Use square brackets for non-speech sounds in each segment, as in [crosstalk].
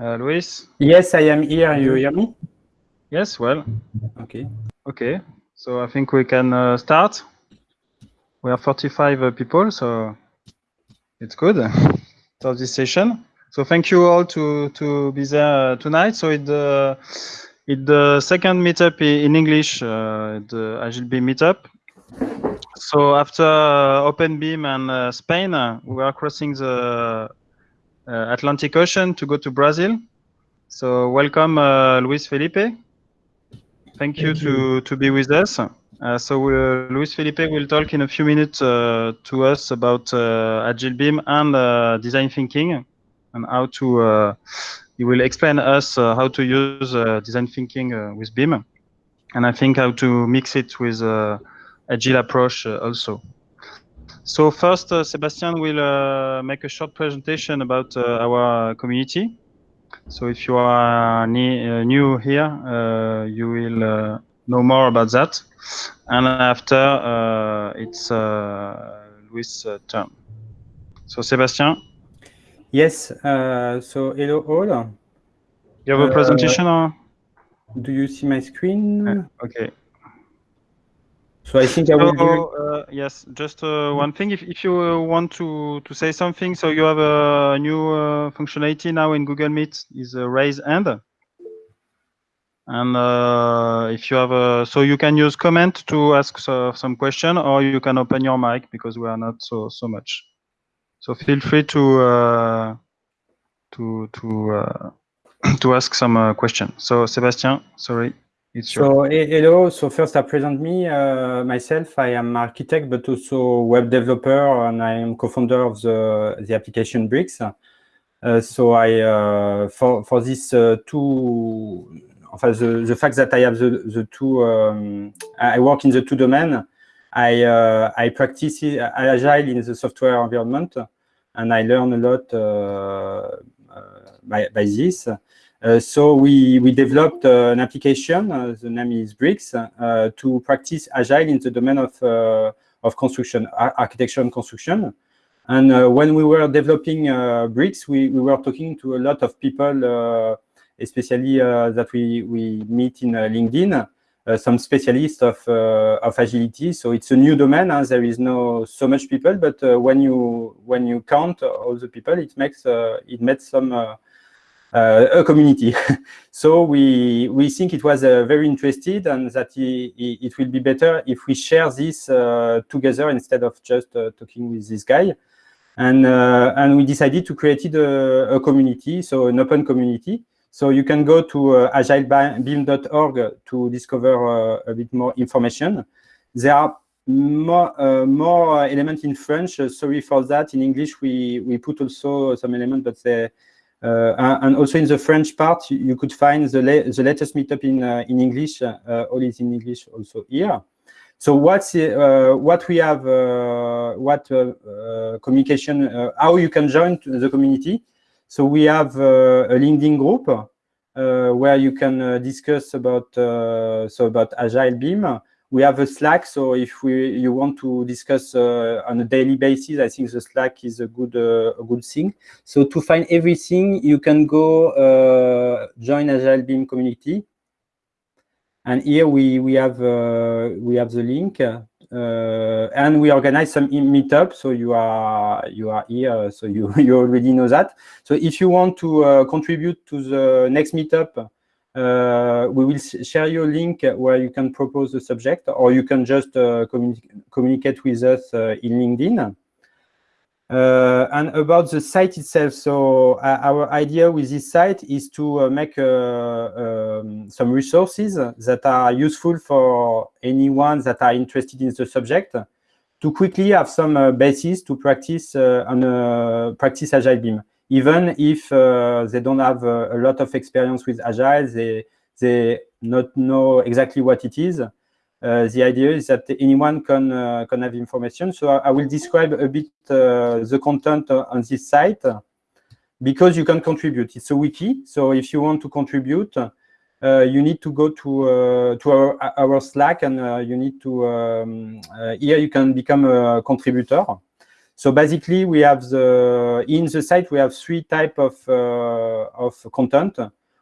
Uh, Luis? Yes, I am here. You hear me? Yes, well. Okay. Okay, so I think we can uh, start. We are 45 uh, people, so it's good. [laughs] Start this session. So thank you all to to be there uh, tonight. So it uh, it the second meetup in English, uh, the Agile BIM meetup. So after uh, OpenBIM and uh, Spain, uh, we are crossing the uh, Atlantic Ocean to go to Brazil. So welcome, uh, Luis Felipe. Thank you to to be with us. Uh, so uh, Luis Felipe will talk in a few minutes uh, to us about uh, Agile BIM and uh, design thinking and how to. Uh, he will explain us uh, how to use uh, design thinking uh, with BIM, and I think how to mix it with uh, Agile approach uh, also. So first, uh, Sebastian will uh, make a short presentation about uh, our community. So if you are ne- uh, new here, uh, you will uh, know more about that. And after, uh, it's uh, Luis' uh, turn. So Sebastian, Yes. Uh, so hello all. you have a presentation or? Do you see my screen? Okay. So I think I will. So, uh, yes, just uh, one thing. If, if you uh, want to, to say something, so you have a new uh, functionality now in Google Meet is a raise hand. And uh, if you have a, so you can use comment to ask so, some question, or you can open your mic because we are not so so much. So feel free to uh, to to uh, [coughs] to ask some uh, question. So Sebastian, sorry, it's. So he- hello. So first I present me uh, myself. I am architect, but also web developer, and I am co-founder of the the application Bricks. Uh, so I uh, for for this uh, two, enfin, the the fact that I have the the two, um, I work in the two domain. I uh, I practice agile in the software environment, and I learn a lot uh, uh, by by this. Uh, so we we developed uh, an application. Uh, the name is Bricks to practice agile in the domain of of construction, ar- architecture and construction. And uh, when we were developing uh, Bricks, we, we were talking to a lot of people, uh, especially that we, we meet in LinkedIn, some specialists of, of agility. So it's a new domain. huh? There is no so much people, but when you when you count all the people, it makes it makes some a community. [laughs] so we we think it was uh, very interested and that i- i- it will be better if we share this uh, together instead of just uh, talking with this guy. And uh, and we decided to create a, a community, so an open community. So you can go to uh, agilebim.org to discover uh, a bit more information. There are more uh, more elements in French. Uh, sorry for that. In English, we we put also some elements, but they uh, and and also in the French part, you, could find the, la the latest meetup in uh, in English. Uh, all is in English also here. So what's uh, what we have, uh, what uh, uh, communication, uh, how you can join the community. So we have uh, a LinkedIn group uh, where you can uh, discuss about uh, so about Agile BIM. We have a Slack, so if we you want to discuss uh, on a daily basis, I think the Slack is a good uh, a good thing. So to find everything, you can go uh, join Agile BIM community. And here we we have uh, we have the link, uh, and we organize some meetup. So you are you are here, so you [laughs] you already know that. So if you want to uh, contribute to the next meetup, uh, we will share you a link where you can propose the subject, or you can just uh, communi- communicate with us uh, in LinkedIn. Uh, and about the site itself, so uh, our idea with this site is to uh, make um, some resources that are useful for anyone that are interested in the subject to quickly have some basis to practice on practice Agile BIM. Even if uh, they don't have uh, a lot of experience with Agile, they they not know exactly what it is. Uh, the idea is that anyone can can have information. So I, I will describe a bit the content on this site because you can contribute. It's a wiki. So if you want to contribute, uh, you need to go to uh, to our, our Slack and uh, you need to um, here you can become a contributor. So basically, we have the in the site we have three type of uh, of content.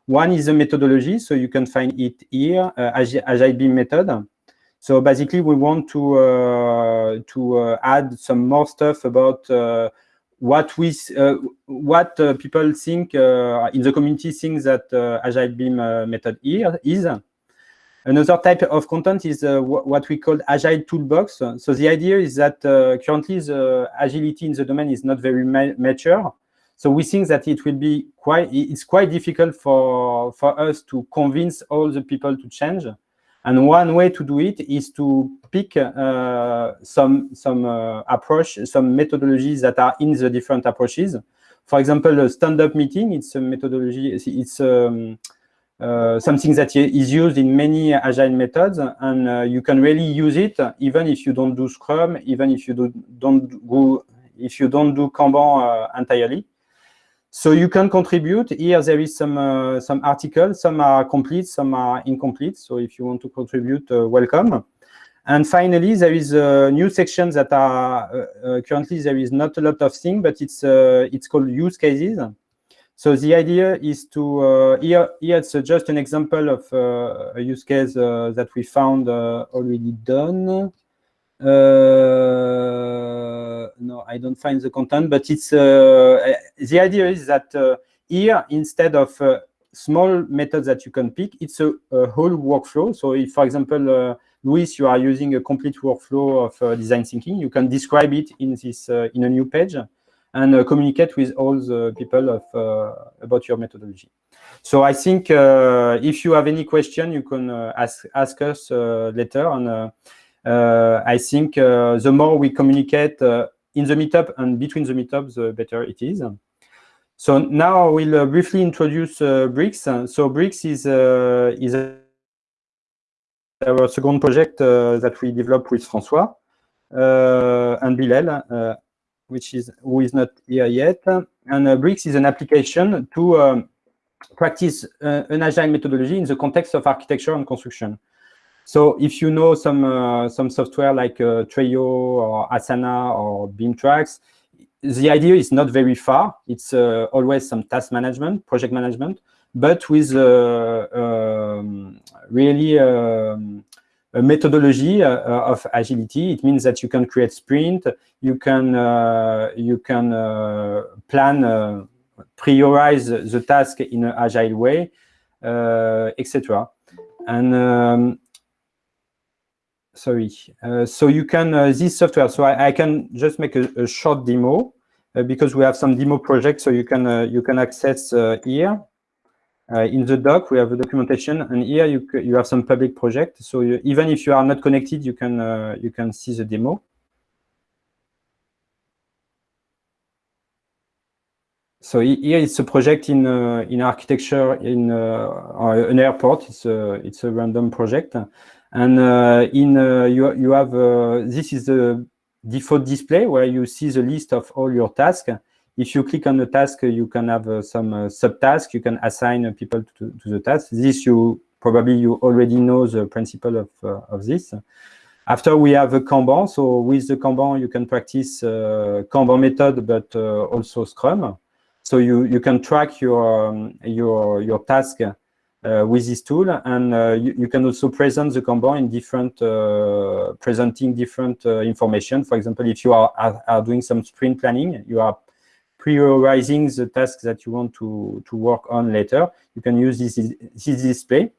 One is a methodology, so you can find it here, uh, Agile BIM method. So basically, we want to uh, to uh, add some more stuff about uh, what we uh, what people think in the community think that Agile BIM method here is. Another type of content is uh, what we call agile toolbox. So the idea is that uh, currently the agility in the domain is not very ma mature. So we think that it will be quite, it's quite difficult for, for us to convince all the people to change. And one way to do it is to pick uh, some, some uh, approach, some methodologies that are in the different approaches. For example, a stand-up meeting, it's a methodology, it's um, something that is used in many agile methods, and uh, you can really use it even if you don't do Scrum, even if you do, don't go, if you don't do Kanban uh, entirely. So you can contribute. Here there is some uh, some articles. Some are complete, some are incomplete. So if you want to contribute, uh, welcome. And finally, there is a new section that are uh, currently there is not a lot of things, but it's it's called use cases. So the idea is to here here it's just an example of a use case that we found already done. Uh, no, I don't find the content, but it's uh, the idea is that uh, here instead of small methods that you can pick, it's a, a whole workflow. So if, for example, Luis, you are using a complete workflow of uh, design thinking. You can describe it in this uh, in a new page and uh, communicate with all the people of uh, about your methodology. So I think uh, if you have any question, you can uh, ask ask us later, and uh, I think uh, the more we communicate uh, in the meetup and between the meetups, the better it is. So now I will briefly introduce Bricks. So Bricks is, is our second project that we developed with François and Bilal, which is who is not here yet. And uh, Bricks is an application to um, practice uh, an agile methodology in the context of architecture and construction. So if you know some uh, some software like uh, Trello or Asana or Beamtrax, the idea is not very far. It's uh, always some task management, project management, but with uh, um, really um, a methodology uh, of agility. It means that you can create sprint, you can uh, you can plan, prioritize the task in an agile way, etc. And um, sorry. Uh, so you can, uh, this software, so I, I can just make a, a short demo uh, because we have some demo projects, so you can, uh, you can access uh, here. Uh, in the doc, we have a documentation, and here you, you have some public project. So you, even if you are not connected, you can, you can see the demo. So here it's a project in uh, in architecture in uh, an airport. It's a it's a random project, and uh, in uh, you, you have, uh, this is the default display where you see the list of all your tasks. If you click on the task, you can have some subtasks. You can assign people to, to the task. This you probably you already know the principle of, of this. After we have a Kanban, so with the Kanban you can practice uh, Kanban method, but uh, also Scrum. So you you can track your um, your your task uh, with this tool, and uh, you, you, can also present the Kanban in different, uh, presenting different information. For example, if you are, are, are, doing some sprint planning, you are prioritizing the tasks that you want to, to work on later. You can use this, this display.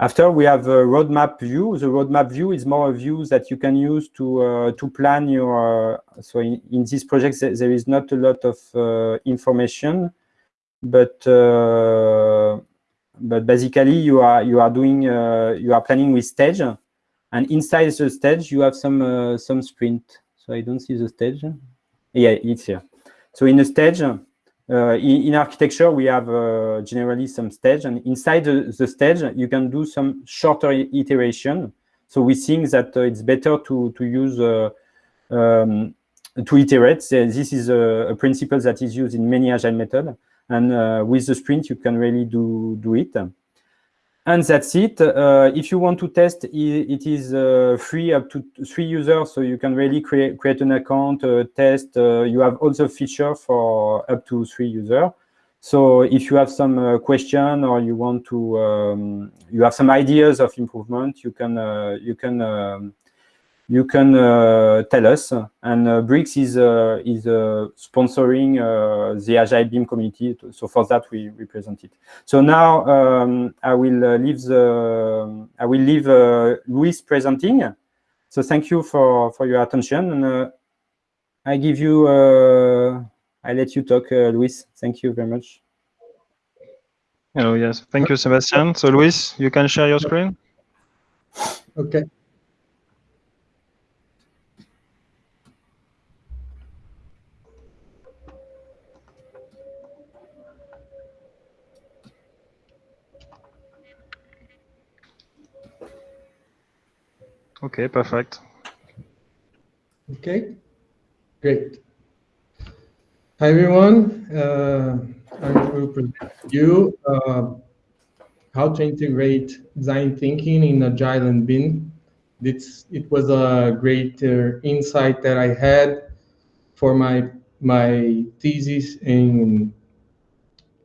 After we have a roadmap view. The roadmap view is more a view that you can use to uh, to plan your. Uh, so in, in this project, there is not a lot of uh, information, but but basically you are you are doing uh, you are planning with stage, and inside the stage you have some uh, some sprint. So I don't see the stage. Yeah, it's here. So in a stage, uh, in, architecture we have uh, generally some stage, and inside the, the, stage you can do some shorter iteration. So we think that uh, it's better to to use. Um, to iterate. This is a, a principle that is used in many agile methods. And uh, with the sprint, you can really do, do it. And that's it. Uh, if you want to test, it is uh, free up to three users, so you can really create create an account, uh, test. Uh, you have also feature for up to three users. So if you have some uh, question or you want to, um, you have some ideas of improvement, you can uh, you can um, you can uh, tell us. And uh, Brix is uh, is sponsoring the Agile BIM community. So for that, we represent it. So now um, I will leave the I will leave Luis presenting. So thank you for for your attention, and I give you. I let you talk, Luis. Thank you very much. Hello, yes. Thank you, Sebastian. So, Luis, you can share your screen. Okay. Okay, perfect. Okay, great. Hi, everyone. Uh, I will present you uh, how to integrate design thinking in Agile and BIM. It's, it was a great uh, insight that I had for my my thesis in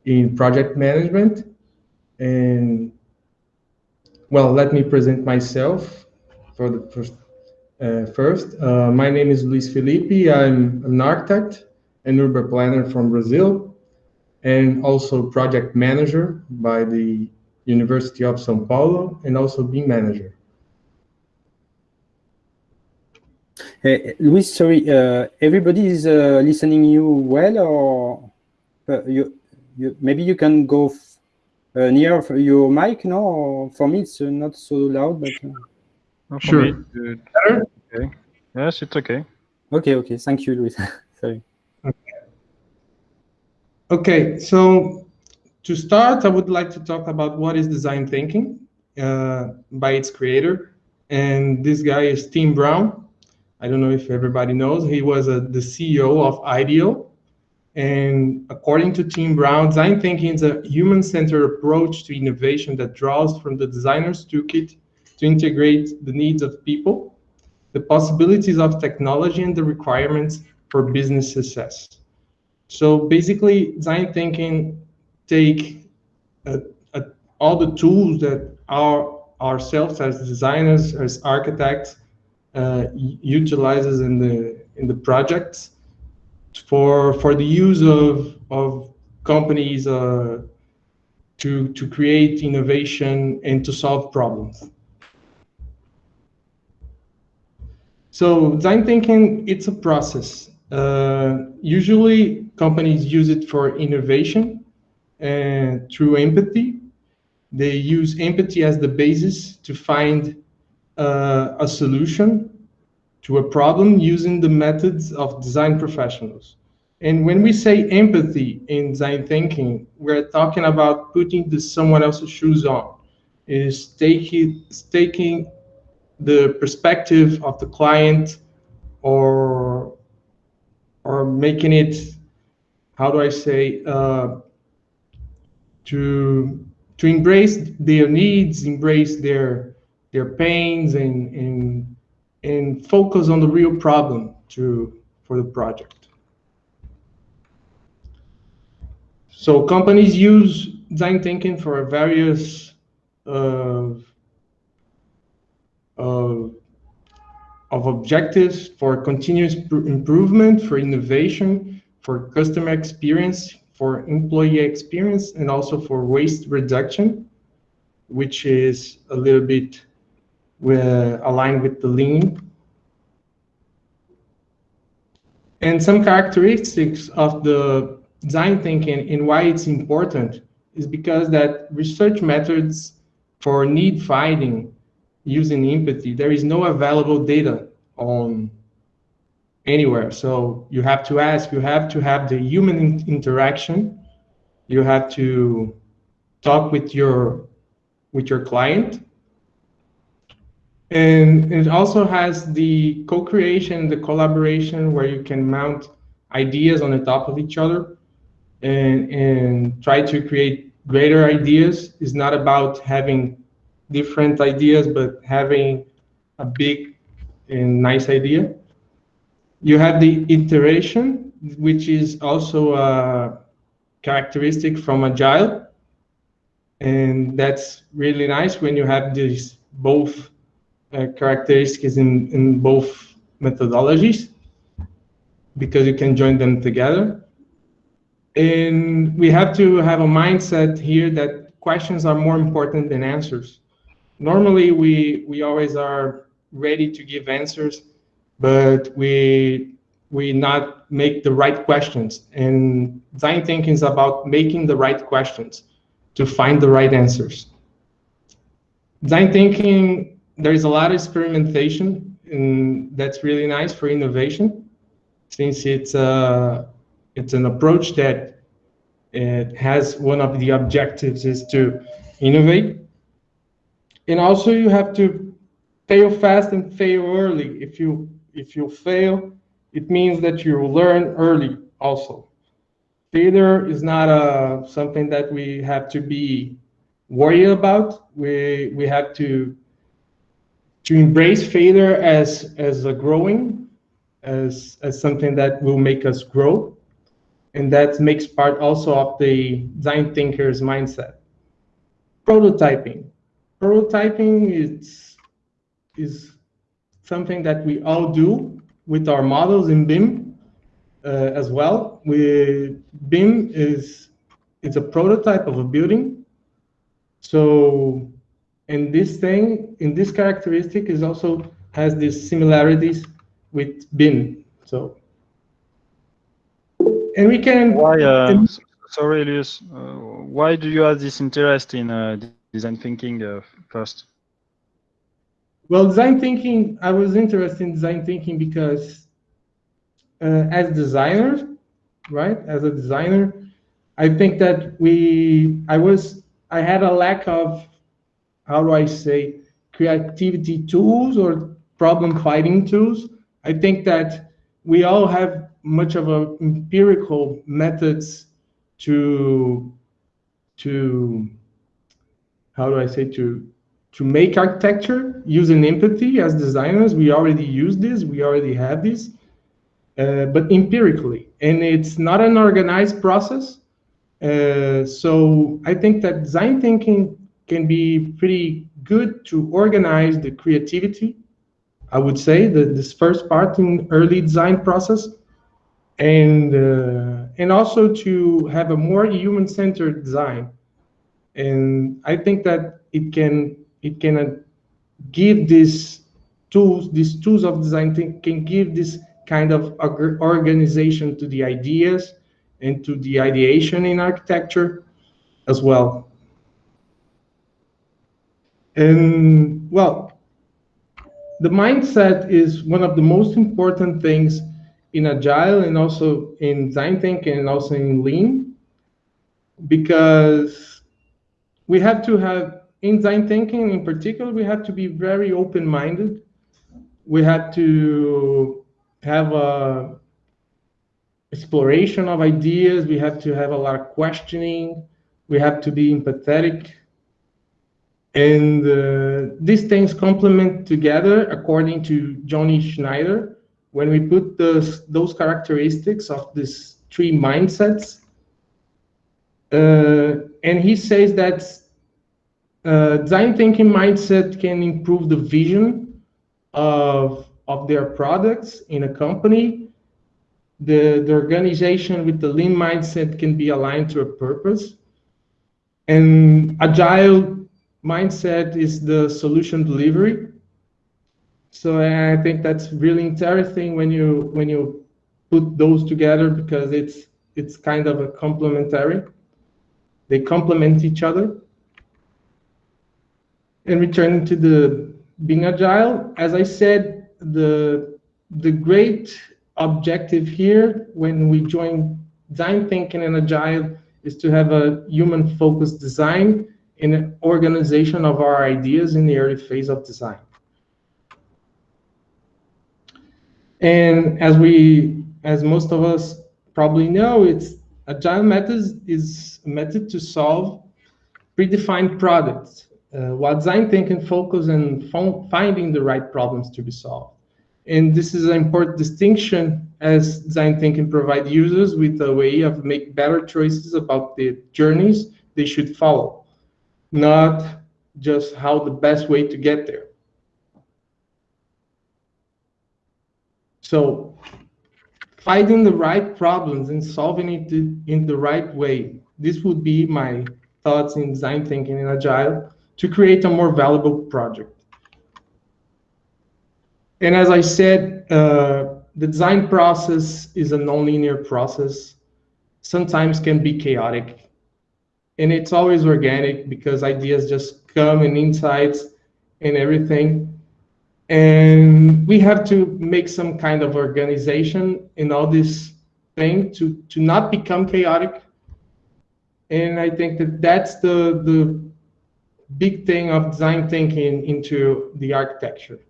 in project management. And well, let me present myself for the first. Uh, first, uh, my name is Luis Felipe. I'm an architect and urban planner from Brazil, and also project manager by the University of São Paulo, and also BIM manager. Hey, Luis, sorry, uh, everybody is uh, listening you well, or uh, you, you, maybe you can go uh, near your mic, no? For me, it's not so loud, but. Sure. Me, Better? Okay. Yes, it's okay. Okay, okay. Thank you, Luis. [laughs] Sorry. Okay. okay, so to start, I would like to talk about what is design thinking uh, by its creator. And this guy is Tim Brown. I don't know if everybody knows. He was a, the CEO of IDEO. And according to Tim Brown, design thinking is a human-centered approach to innovation that draws from the designer's toolkit to integrate the needs of people, the possibilities of technology, and the requirements for business success. So basically, design thinking take uh, uh, all the tools that our ourselves as designers, as architects, uh, utilizes in the in the projects for for the use of of companies uh, to to create innovation and to solve problems. So design thinking, it's a process. Uh, usually companies use it for innovation and through empathy. They use empathy as the basis to find uh, a solution to a problem using the methods of design professionals. And when we say empathy in design thinking, we're talking about putting the someone else's shoes on, is taking, taking the perspective of the client or or making it how do I say uh, to to embrace their needs, embrace their their pains, and and and focus on the real problem to for the project. So companies use design thinking for various uh, of, objectives for continuous improvement, for innovation, for customer experience, for employee experience, and also for waste reduction, which is a little bit uh, aligned with the lean. And some characteristics of the design thinking and why it's important is because that research methods for need finding using empathy, there is no available data on anywhere. So you have to ask, you have to have the human in interaction. You have to talk with your with your client. And it also has the co-creation, the collaboration where you can mount ideas on the top of each other and, and try to create greater ideas. It's not about having different ideas, but having a big and nice idea. You have the iteration, which is also a characteristic from Agile. And that's really nice when you have these both uh, characteristics in, in both methodologies because you can join them together. And we have to have a mindset here that questions are more important than answers. Normally, we, we always are ready to give answers, but we we not make the right questions. And design thinking is about making the right questions to find the right answers. Design thinking, there is a lot of experimentation, and that's really nice for innovation, since it's a uh, it's an approach that it has one of the objectives is to innovate. And also you have to fail fast and fail early. If you if you fail, it means that you learn early also. Failure is not a, uh, something that we have to be worried about. We we have to to embrace failure as as a growing, as as something that will make us grow and that makes part also of the design thinker's mindset. Prototyping. Prototyping is, is something that we all do with our models in BIM uh, as well. We, BIM is it's a prototype of a building. So in this thing, in this characteristic is also has these similarities with BIM. So and we can. Why? Uh, sorry, Elias. Uh, why do you have this interest in uh, design thinking uh, first? Well, design thinking. I was interested in design thinking because, uh, as designers, right? As a designer, I think that we. I was. I had a lack of. How do I say? Creativity tools or problem fighting tools. I think that we all have much of a empirical methods to to how do I say to to make architecture using empathy as designers. We already use this. We already have this, uh, but empirically, and it's not an organized process. Uh, so I think that design thinking can be pretty good to organize the creativity. I would say that this first part in early design process and uh, and also to have a more human-centered design. And I think that it can it can uh, give these tools, these tools of design think, can give this kind of organization to the ideas and to the ideation in architecture as well. And well, the mindset is one of the most important things in agile and also in design thinking and also in lean because we have to have in design thinking in particular we have to be very open-minded. We have to have a exploration of ideas. We have to have a lot of questioning. We have to be empathetic. And uh, these things complement together according to Jonny Schneider when we put those, those characteristics of these three mindsets, and he says that uh, design thinking mindset can improve the vision of, of their products in a company. The, the organization with the lean mindset can be aligned to a purpose. And agile mindset is the solution delivery so I think that's really interesting when you when you put those together because it's it's kind of a complementary. They complement each other. And returning to the being agile, as I said, the the great objective here when we join design thinking and agile is to have a human focused design in organization of our ideas in the early phase of design. And as we, as most of us probably know, it's agile methods is a method to solve predefined products. Uh, while design thinking focus on finding the right problems to be solved. And this is an important distinction as design thinking provide users with a way of make better choices about the journeys they should follow, not just how the best way to get there. So finding the right problems and solving it in the right way. This would be my thoughts in design thinking in Agile to create a more valuable project. And as I said, uh, the design process is a nonlinear process, sometimes can be chaotic. And it's always organic because ideas just come and insights and everything. And we have to make some kind of organization in all this thing to, to not become chaotic. And I think that that's the, the big thing of design thinking into the architecture.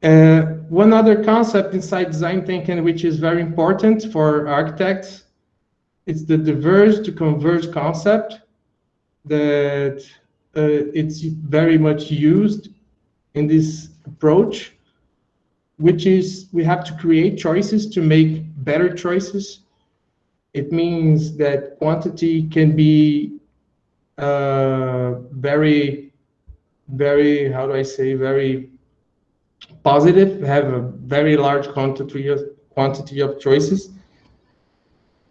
Uh, one other concept inside design thinking, which is very important for architects, is the diverge to converge concept that it's very much used in this approach, which is we have to create choices to make better choices. It means that quantity can be uh, very, very, how do I say, very positive, have a very large quantity of, quantity of choices.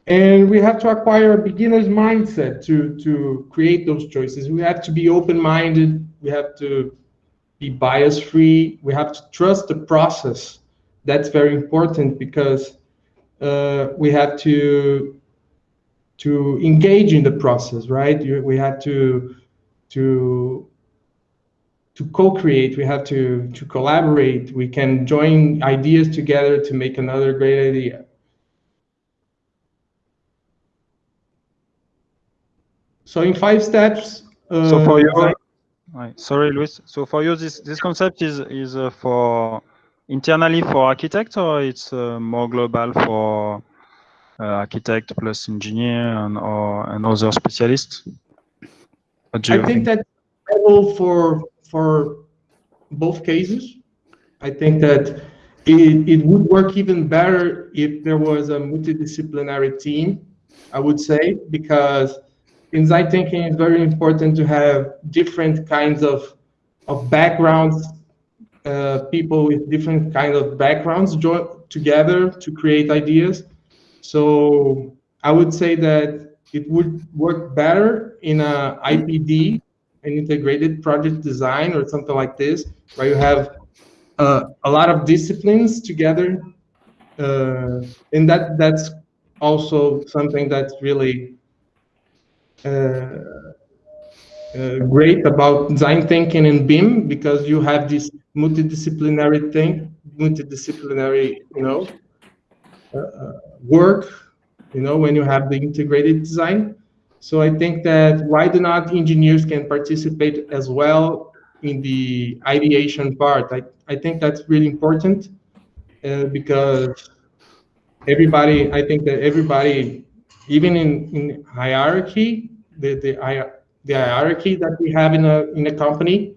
And we have to acquire a beginner's mindset to, to create those choices. We have to be open-minded. We have to be bias-free. We have to trust the process. That's very important because uh, we have to to engage in the process, right? We have to to to co-create. We have to to collaborate. We can join ideas together to make another great idea. So in five steps. Uh, so for you, right, sorry, Luis. So for you, this this concept is is uh, for internally for architect, or it's uh, more global for uh, architect plus engineer and or and other specialists? I think, think that's available for for both cases. I think that it, it would work even better if there was a multidisciplinary team, I would say, because in design thinking, it's very important to have different kinds of, of backgrounds, uh, people with different kind of backgrounds join together to create ideas. So I would say that it would work better in a IPD, an integrated project design or something like this, where you have uh, a lot of disciplines together. Uh, and that that's also something that's really great about design thinking in BIM because you have this multidisciplinary thing, multidisciplinary, you know, uh, work, you know, when you have the integrated design. So I think that why do not engineers can participate as well in the ideation part? I, I think that's really important uh, because everybody, I think that everybody, even in, in hierarchy, the, the, the hierarchy that we have in a, in a company.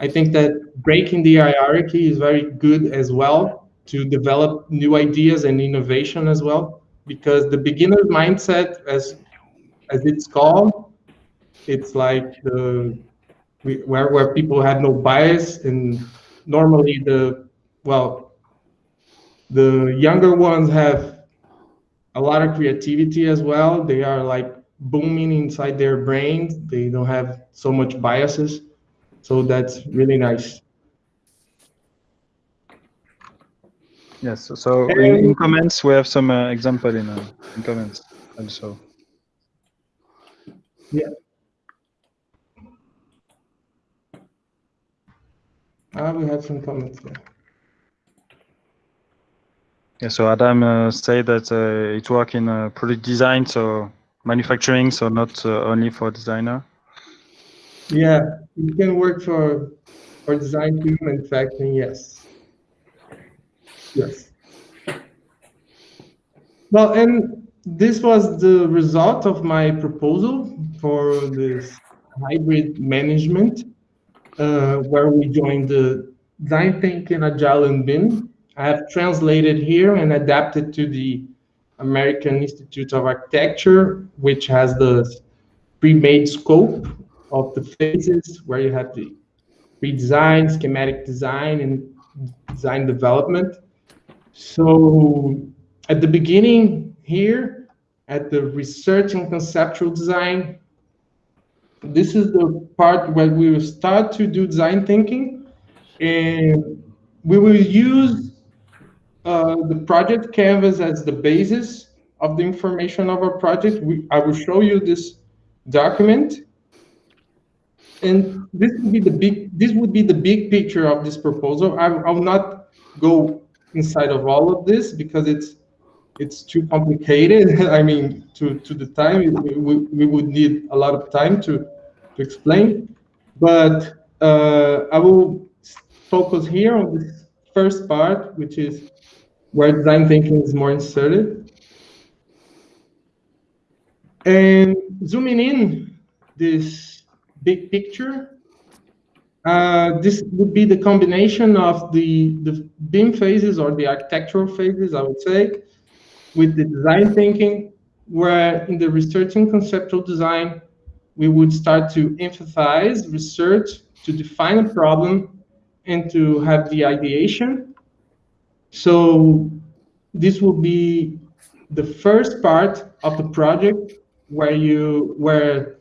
I think that breaking the hierarchy is very good as well to develop new ideas and innovation as well, because the beginner mindset, as as it's called, it's like the where where people have no bias and normally the well the younger ones have a lot of creativity as well. They are like booming inside their brains. They don't have so much biases. So that's really nice. Yes, so in, in comments, we have some uh, example in, uh, in comments also. Yeah. Ah, we have some comments there. Yeah, so Adam uh, said that uh, it work in uh, product design, so manufacturing, so not uh, only for designer? Yeah, it can work for for design too, manufacturing, yes. Yes. Well, and this was the result of my proposal for this hybrid management, uh, where we joined the design thinking, agile, and BIM. I have translated here and adapted to the American Institute of Architecture, which has the pre-made scope of the phases where you have the pre-design, schematic design, and design development. So at the beginning here, at the research and conceptual design, this is the part where we will start to do design thinking, and we will use uh, the project canvas as the basis of the information of our project. We, I will show you this document. And this would be the big this would be the big picture of this proposal. I, I will not go inside of all of this because it's it's too complicated. [laughs] I mean, to, to the time, we, we would need a lot of time to, to explain. But uh, I will focus here on this first part, which is where design thinking is more inserted. And zooming in this big picture, uh, this would be the combination of the, the BIM phases or the architectural phases, I would say, with the design thinking, where in the research and conceptual design, we would start to emphasize research to define a problem and to have the ideation. So this will be the first part of the project where you where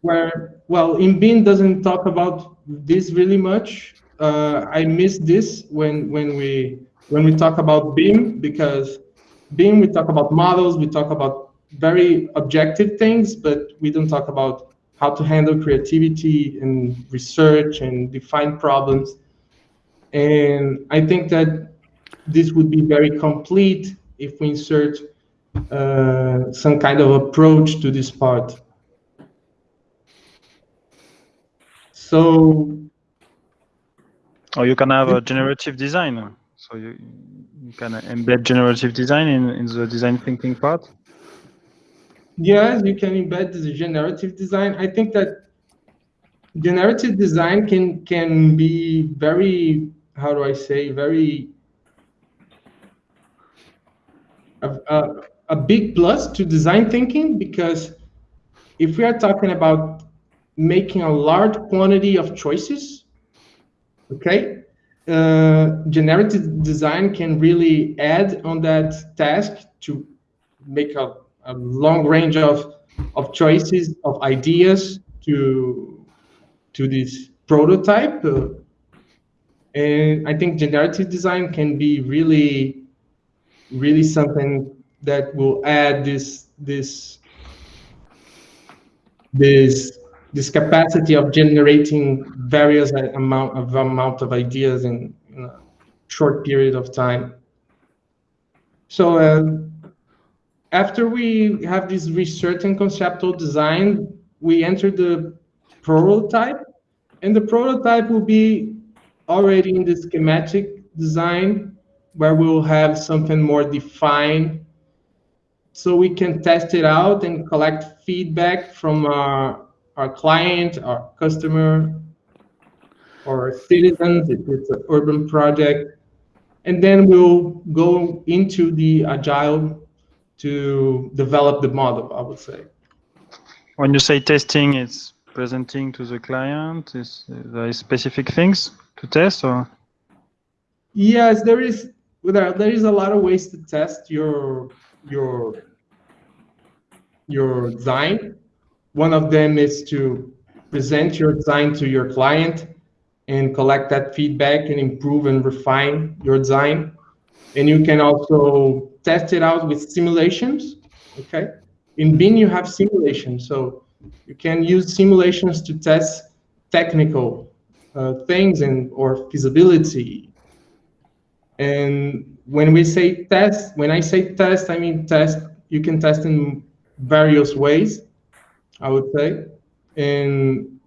where well in BIM doesn't talk about this really much. Uh, I miss this when when we when we talk about BIM because BIM we talk about models, we talk about very objective things, but we don't talk about how to handle creativity and research and define problems. And I think that this would be very complete if we insert uh, some kind of approach to this part. So. Or you can have a generative design. So you, you can embed generative design in, in the design thinking part. Yes, you can embed the generative design. I think that generative design can can be very, how do I say, very a, a, a big plus to design thinking because if we are talking about making a large quantity of choices, okay, uh, generative design can really add on that task to make a, a long range of of choices of ideas to to this prototype. Uh, and i think generative design can be really really something that will add this this this this capacity of generating various amount of amount of ideas in, in a short period of time. So uh, after we have this research and conceptual design, we enter the prototype, and the prototype will be already in the schematic design where we'll have something more defined so we can test it out and collect feedback from our, our client, our customer, or citizens if it's an urban project. And then we'll go into the agile to develop the model, I would say. When you say testing, it's presenting to the client, is uh, there specific things to test or? Yes, there is there, there is a lot of ways to test your your your design. One of them is to present your design to your client and collect that feedback and improve and refine your design. And you can also test it out with simulations. Okay. In BIM, you have simulations. So you can use simulations to test technical uh, things and or feasibility and when we say test, when I say test, I mean test, you can test in various ways, I would say. And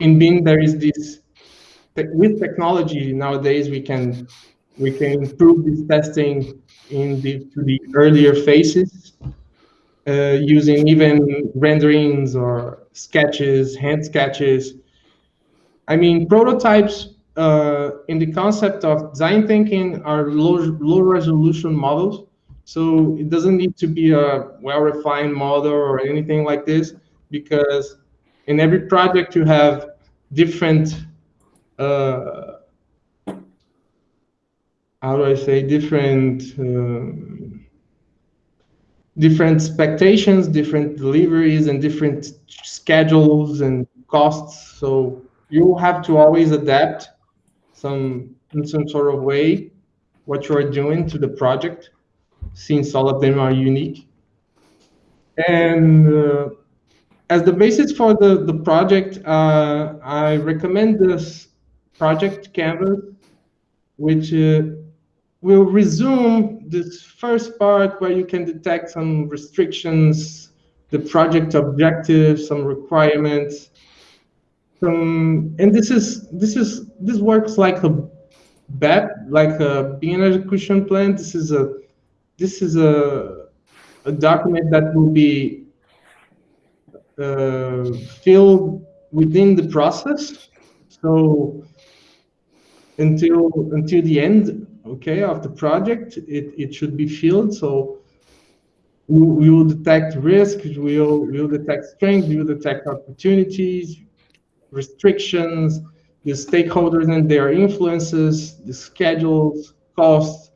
in BIM, there is this, with technology nowadays, we can we can improve this testing in the, to the earlier phases, uh, using even renderings or sketches, hand sketches. I mean, prototypes uh, in the concept of design thinking are low, low resolution models. So it doesn't need to be a well-refined model or anything like this, because in every project you have different uh, how do I say different um, different expectations, different deliveries, and different schedules and costs. So you have to always adapt some in some sort of way what you are doing to the project, since all of them are unique. And uh, as the basis for the, the project, uh, I recommend this project canvas, which uh, will resume this first part where you can detect some restrictions, the project objectives, some requirements. Some, and this is this is this works like a BEP, like a BIM execution plan. This is a this is a a document that will be uh, filled within the process. So until until the end okay, of the project, it, it should be filled. So we, will detect risks, we will, we will detect strengths, we will detect opportunities, restrictions, the stakeholders and their influences, the schedules, costs.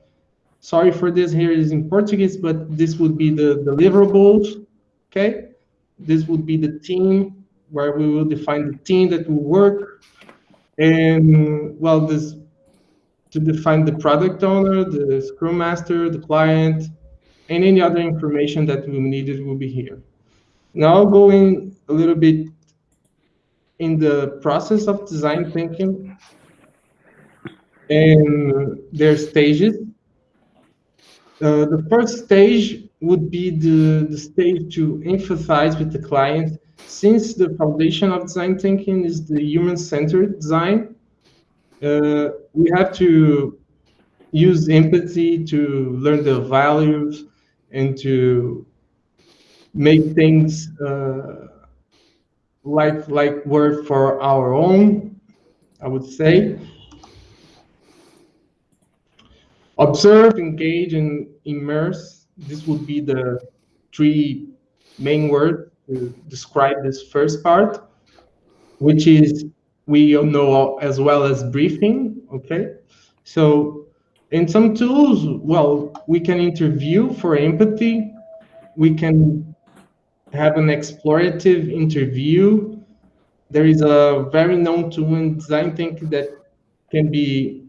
Sorry for this here is in Portuguese, but this would be the deliverables, okay? This would be the team where we will define the team that will work. And well, this to define the product owner, the scrum master, the client, and any other information that we needed will be here. Now going a little bit in the process of design thinking and their stages. Uh, the first stage would be the, the stage to emphasize with the client since the foundation of design thinking is the human-centered design, uh, we have to use empathy to learn the values and to make things uh, like like work for our own i would say observe engage and immerse this would be the three main words to describe this first part which is we know as well as briefing, okay? So in some tools, well, we can interview for empathy. We can have an explorative interview. There is a very known tool in design thinking that can be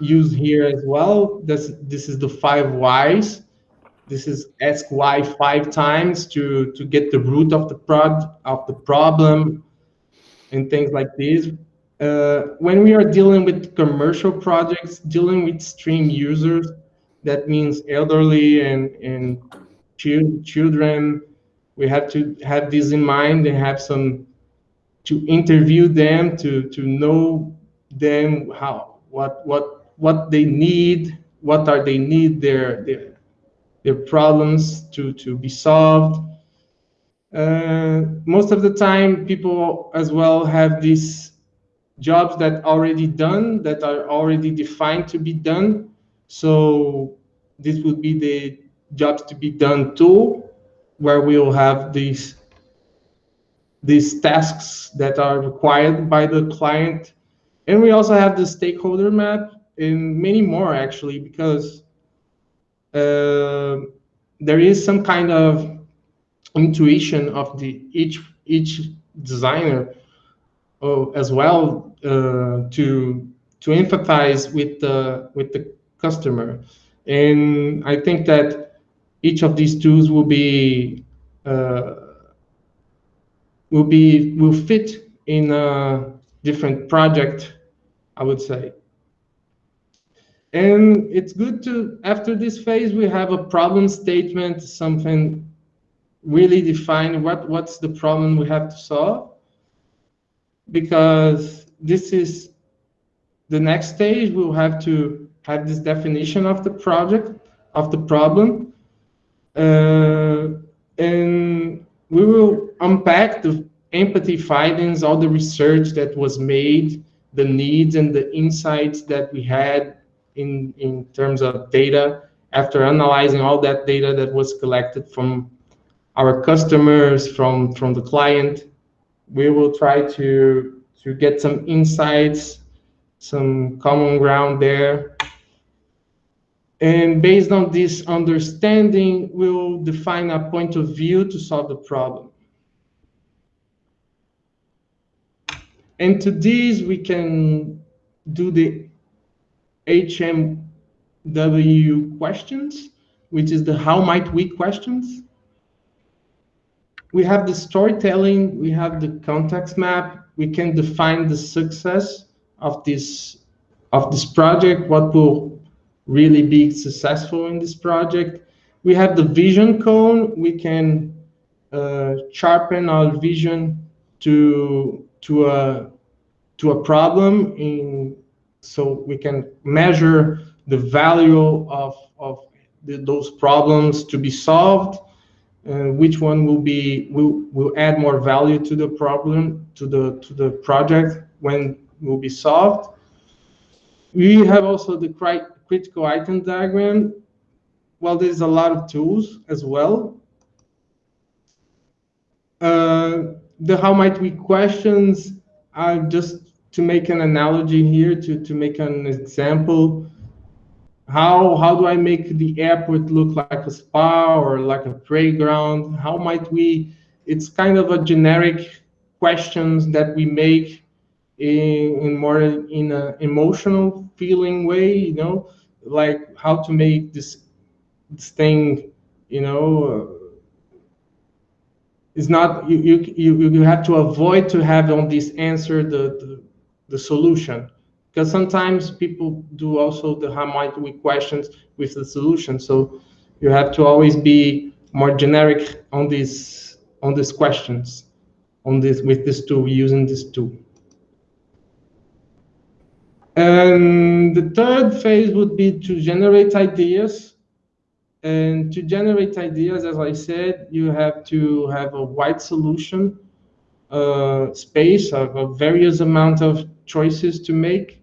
used here as well. This, this is the five whys. This is ask why five times to, to get the root of the prod of the problem and things like this. Uh, when we are dealing with commercial projects, dealing with extreme users, that means elderly and, and children, we have to have this in mind and have some to interview them to to know them how what what what they need what are they need their their their problems to to be solved uh, most of the time, people as well have these jobs that already done, that are already defined to be done. So this would be the jobs to be done tool, where we'll have these these tasks that are required by the client. And we also have the stakeholder map and many more actually, because uh, there is some kind of intuition of the each each designer uh, as well uh, to to empathize with the with the customer and i think that each of these tools will be uh, will be will fit in a different project i would say and it's good to after this phase we have a problem statement something really define what, what's the problem we have to solve because this is the next stage we'll have to have this definition of the project of the problem. Uh, and we will unpack the empathy findings, all the research that was made, the needs and the insights that we had in, in terms of data after analyzing all that data that was collected from our customers, from, from the client. We will try to, to get some insights, some common ground there. And based on this understanding, we'll define a point of view to solve the problem. And to these, we can do the HMW questions, which is the how might we questions. We have the storytelling, we have the context map, we can define the success of this of this project, what will really be successful in this project. We have the vision cone, we can uh, sharpen our vision to to a to a problem in so we can measure the value of of the, those problems to be solved uh, which one will be will will add more value to the problem to the to the project when will be solved we have also the critical item diagram well there's a lot of tools as well. Uh, the how might we questions are just to make an analogy here, to, to make an example, how, how do I make the airport look like a spa or like a playground? How might we, it's kind of a generic questions that we make in, in more in an emotional feeling way, you know, like how to make this, this thing, you know, uh, it's not you, you you have to avoid to have on this answer the, the, the solution. Because sometimes people do also the how might we questions with the solution. So you have to always be more generic on these on these questions on this with this tool using this tool and the third phase would be to generate ideas and to generate ideas, as I said, you have to have a wide solution uh, space of a various amount of choices to make,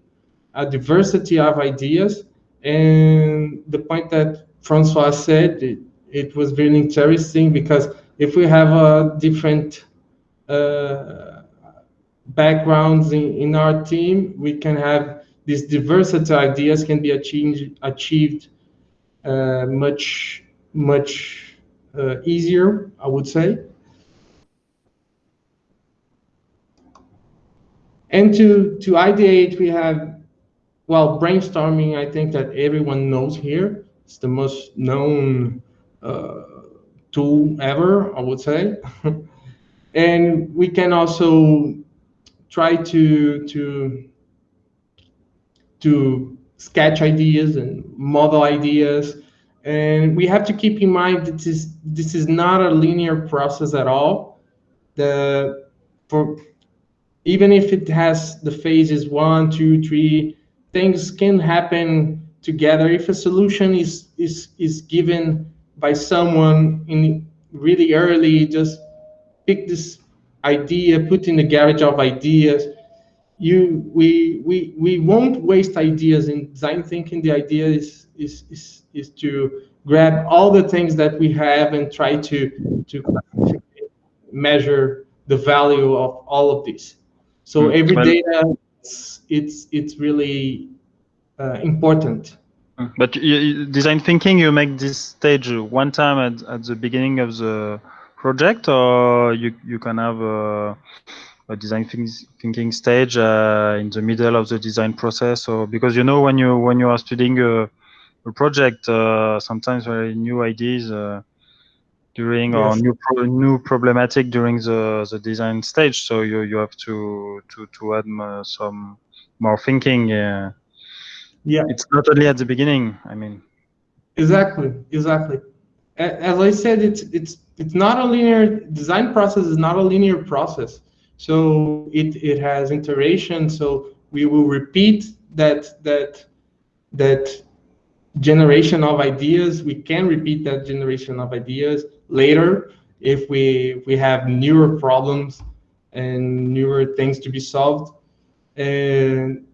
a diversity of ideas. And the point that Francois said, it, it was really interesting because if we have a different uh, backgrounds in, in our team, we can have these diversity of ideas can be achieved, achieved uh, much much uh, easier, I would say. And to to ideate, we have well brainstorming. I think that everyone knows here. It's the most known uh, tool ever, I would say. [laughs] and we can also try to to to sketch ideas and model ideas. And we have to keep in mind that this, this is not a linear process at all. The, for, even if it has the phases one, two, three, things can happen together. If a solution is, is, is given by someone in really early, just pick this idea, put in the garage of ideas, you we we we won't waste ideas in design thinking. The idea is is is, is to grab all the things that we have and try to to measure the value of all of these. So mm, every well, data it's it's, it's really uh, important. Mm, but you, design thinking you make this stage one time at, at the beginning of the project or you you can have uh, a design thinking stage uh, in the middle of the design process. Or because you know when you when you are studying a, a project uh, sometimes very new ideas uh, during yes. or new pro new problematic during the the design stage. So you you have to to to add some more thinking yeah. it's not only at the beginning i mean. Exactly exactly. As i said it's it's it's not a linear design process is not a linear process so it, it has iteration. So we will repeat that that that generation of ideas. We can repeat that generation of ideas later if we we have newer problems and newer things to be solved. And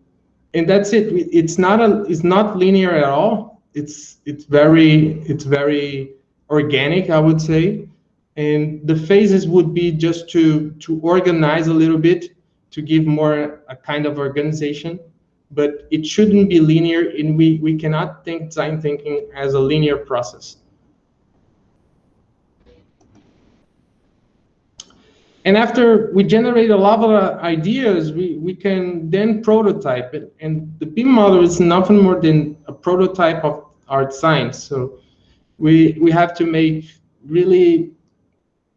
and that's it. It's not a it's not linear at all. It's it's very it's very organic, I would say. And the phases would be just to to organize a little bit, to give more a kind of organization but it shouldn't be linear and we, we cannot think design thinking as a linear process. And after we generate a lot of uh, ideas, we, we can then prototype it. And the BIM model is nothing more than a prototype of our design. So we, we have to make really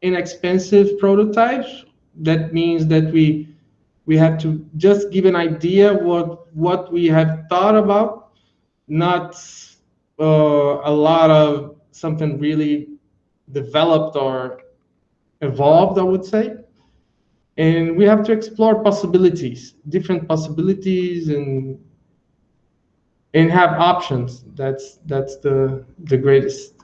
inexpensive prototypes. That means that we we have to just give an idea what what we have thought about, not uh, a lot of something really developed or evolved, I would say. And we have to explore possibilities, different possibilities, and and have options. That's that's the the greatest.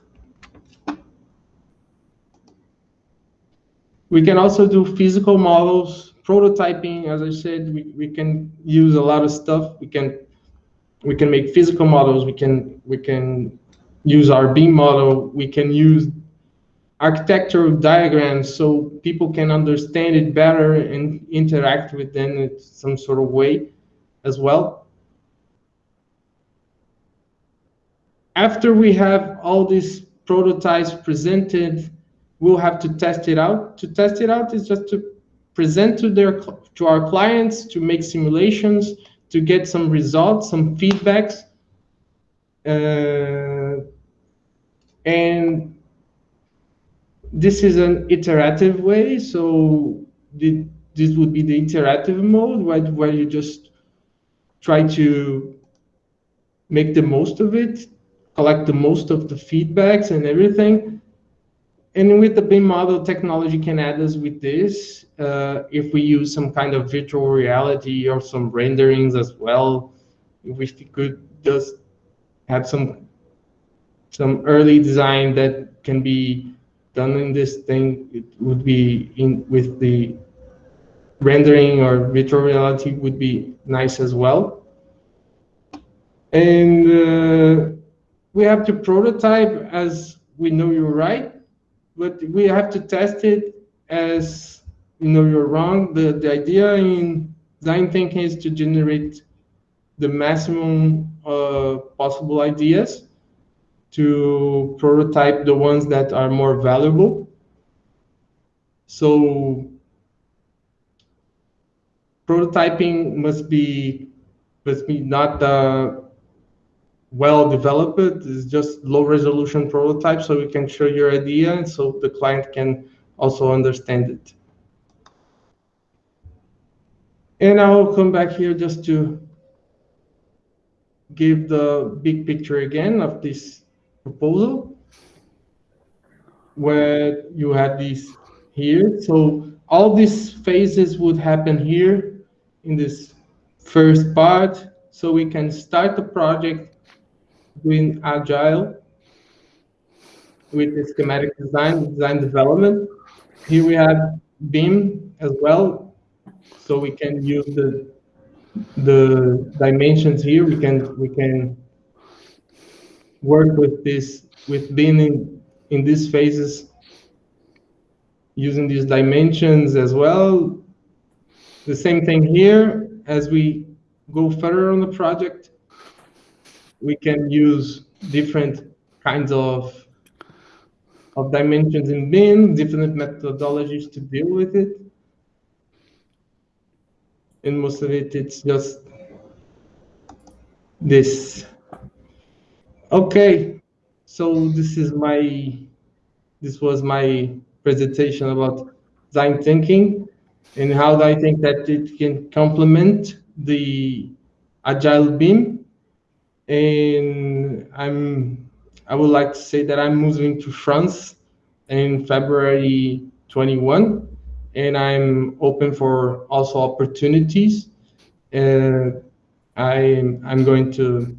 We can also do physical models prototyping, as I said, we, we can use a lot of stuff. We can we can make physical models. We can we can use our BIM model. We can use architectural diagrams so people can understand it better and interact with them in some sort of way as well. After we have all these prototypes presented, we'll have to test it out. To test it out is just to present to their to our clients to make simulations to get some results, some feedbacks, uh, and this is an iterative way. So the, this would be the iterative mode where, where you just try to make the most of it, collect the most of the feedbacks and everything, and with the BIM model, technology can add us with this. Uh, if we use some kind of virtual reality or some renderings as well, if we could just have some some early design that can be done in this thing, it would be in with the rendering or virtual reality would be nice as well. And uh, we have to prototype as we know you're right but we have to test it as you know you're wrong. The the idea in design thinking is to generate the maximum uh, possible ideas to prototype the ones that are more valuable. So prototyping must be must be not the well developed. It's just low resolution prototype so we can show your idea and so the client can also understand it. And I'll come back here just to give the big picture again of this proposal where you have these here. So all these phases would happen here in this first part. So we can start the project doing agile with the schematic design, design development. Here we have BIM as well, so we can use the the dimensions here. We can we can work with this with BIM in, in these phases using these dimensions as well. The same thing here as we go further on the project we can use different kinds of of dimensions in BIM, different methodologies to deal with it. And most of it, it's just this. Okay, so this is my, this was my presentation about design thinking and how I think that it can complement the agile BIM and I'm I would like to say that I'm moving to France in February 21, and I'm open for also opportunities. And I'm I'm going to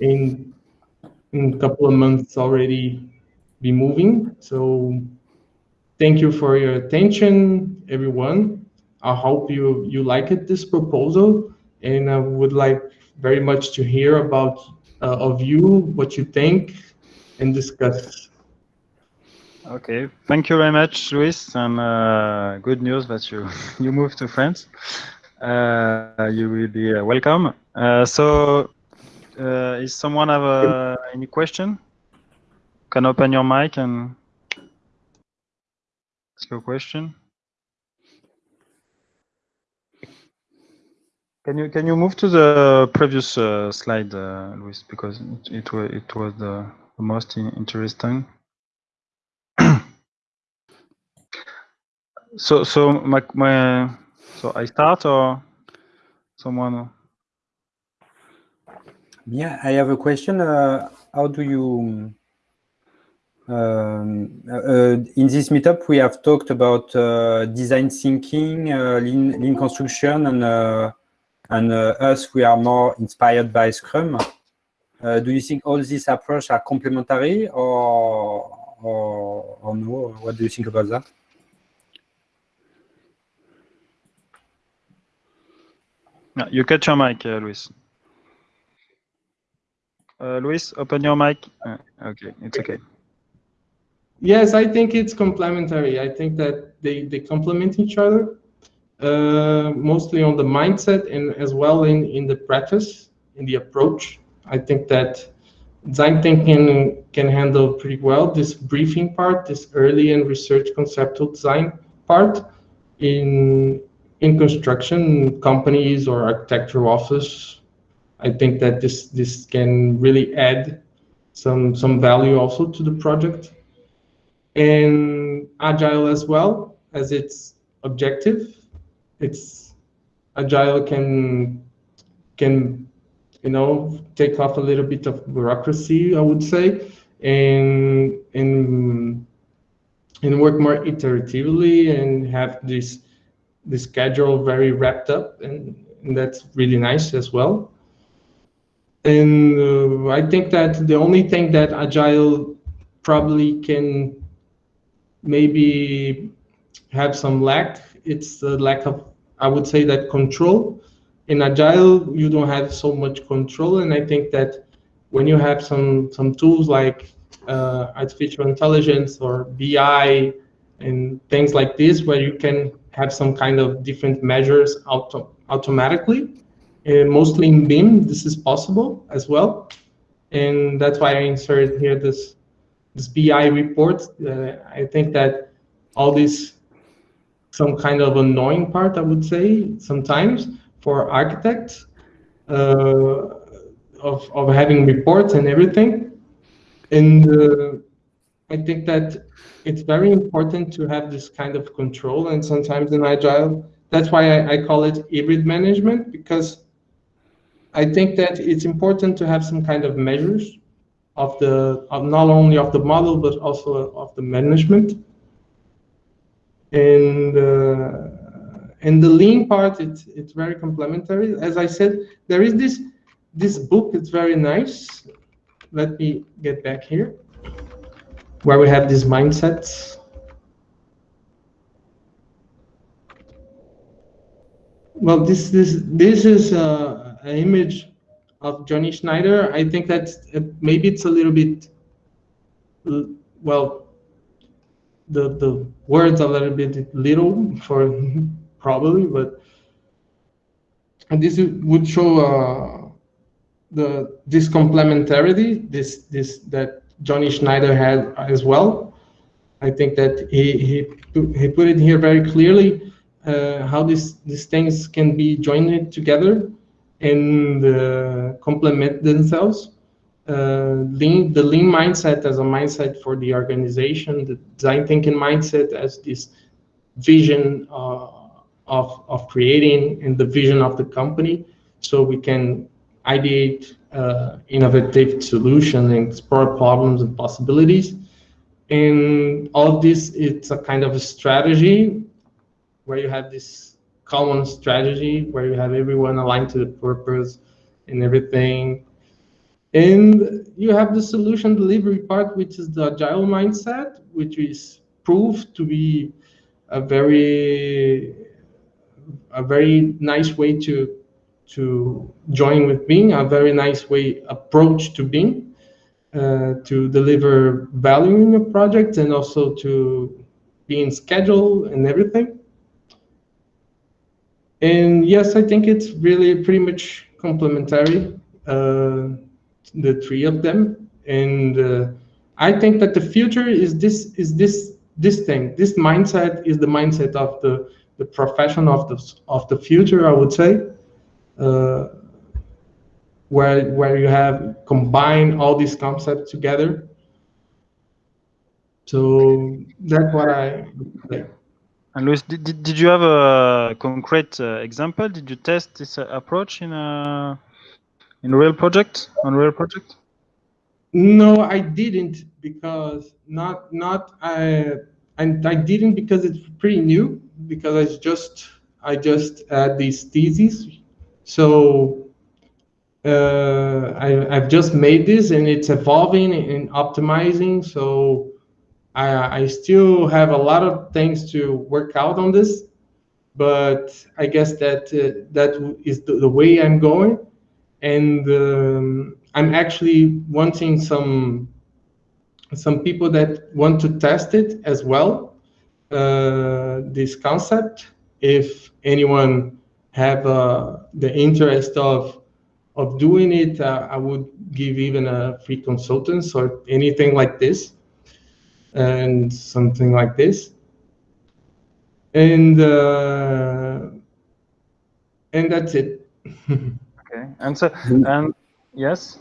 in in a couple of months already be moving. So thank you for your attention, everyone. I hope you you like it, this proposal, and I would like very much to hear about uh, of you what you think and discuss. Okay, thank you very much, Luis, and uh, good news that you [laughs] you moved to France. Uh, you will be uh, welcome. Uh, so, uh, is someone have any question? Can open your mic and ask your question. Can you can you move to the previous uh, slide, uh, Luis, because it, it was it was the, the most interesting. [clears throat] so so my my so I start or someone. Yeah, I have a question. Uh, how do you, um, uh, in this meetup, we have talked about uh, design thinking, uh, lean, lean construction, and uh, and uh, us, we are more inspired by Scrum. Uh, do you think all these approaches are complementary, or or, or no? What do you think about that? Yeah, you catch your mic, uh, Luis. Uh, Luis, open your mic. Uh, okay, it's okay. Yes, I think it's complementary. I think that they, they complement each other, uh, mostly on the mindset and as well in, in the practice, in the approach. I think that design thinking can handle pretty well this briefing part, this early and research conceptual design part in in construction companies or architectural office. I think that this this can really add some some value also to the project and agile as well as its objective it's agile can can you know take off a little bit of bureaucracy i would say and and and work more iteratively and have this the schedule very wrapped up and, and that's really nice as well and uh, i think that the only thing that agile probably can maybe have some lack. It's the lack of, I would say that control. In Agile, you don't have so much control. And I think that when you have some, some tools like uh, artificial intelligence or BI and things like this, where you can have some kind of different measures auto automatically, mostly in BIM, this is possible as well. And that's why I inserted here this this BI report. Uh, I think that all this some kind of annoying part, I would say, sometimes for architects uh, of, of having reports and everything. And uh, I think that it's very important to have this kind of control. And sometimes in Agile, that's why I, I call it hybrid management, because I think that it's important to have some kind of measures of the of not only of the model but also of the management and uh, and the lean part it's it's very complementary. As i said there is this this book it's very nice. Let me get back here where we have these mindsets. Well this this this is uh, an image of Jonny Schneider. I think that uh, maybe it's a little bit, well, the the words a little bit little for [laughs] probably, but and this would show uh, the this complementarity, this this that Jonny Schneider had as well. I think that he he he put it here very clearly uh, how these these things can be joined together and uh, complement themselves. Uh, lean, the lean mindset as a mindset for the organization, the design thinking mindset as this vision uh, of, of creating and the vision of the company so we can ideate uh, innovative solutions and explore problems and possibilities. And all this, it's a kind of a strategy where you have this common strategy where you have everyone aligned to the purpose and everything. And you have the solution delivery part, which is the agile mindset, which is proved to be a very a very nice way to to join with BIM, a very nice way approach to BIM uh, to deliver value in your project and also to be in schedule and everything. And yes, I think it's really pretty much complementary, uh, the three of them. And uh, I think that the future is this is this this thing. This mindset is the mindset of the the profession of the of the future. I would say, uh, where where you have combined all these concepts together. So that's what I. And Luis, did, did, you have a concrete uh, example? Did you test this uh, approach in a in real project on real project? No, I didn't because not not I and I didn't because it's pretty new because I just I just had these theses, so uh, I I've just made this and it's evolving and optimizing. So I I still have a lot of things to work out on this, but I guess that uh, that is the, the, way I'm going, and um, I'm actually wanting some some people that want to test it as well, uh, this concept. If anyone have uh, the interest of of doing it, uh, I would give even a free consultants or anything like this, and something like this. And uh, and that's it. [laughs] okay. And so and yes.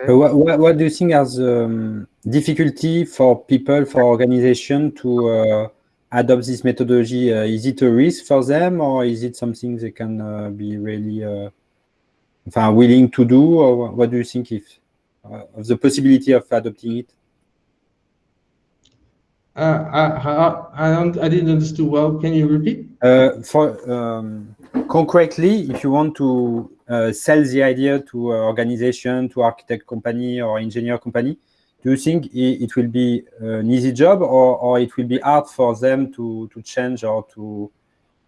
Okay. What, what, what, do you think as um, difficulty for people, for organization to uh, adopt this methodology? Uh, is it a risk for them or is it something they can uh, be really uh, willing to do? Or what do you think if, uh, of the possibility of adopting it? Uh, I, I, I, didn't understand well. Can you repeat? for um, concretely, if you want to uh, sell the idea to organization, to architect company or engineer company, do you think it, will be an easy job or, or it will be hard for them to, to change or to,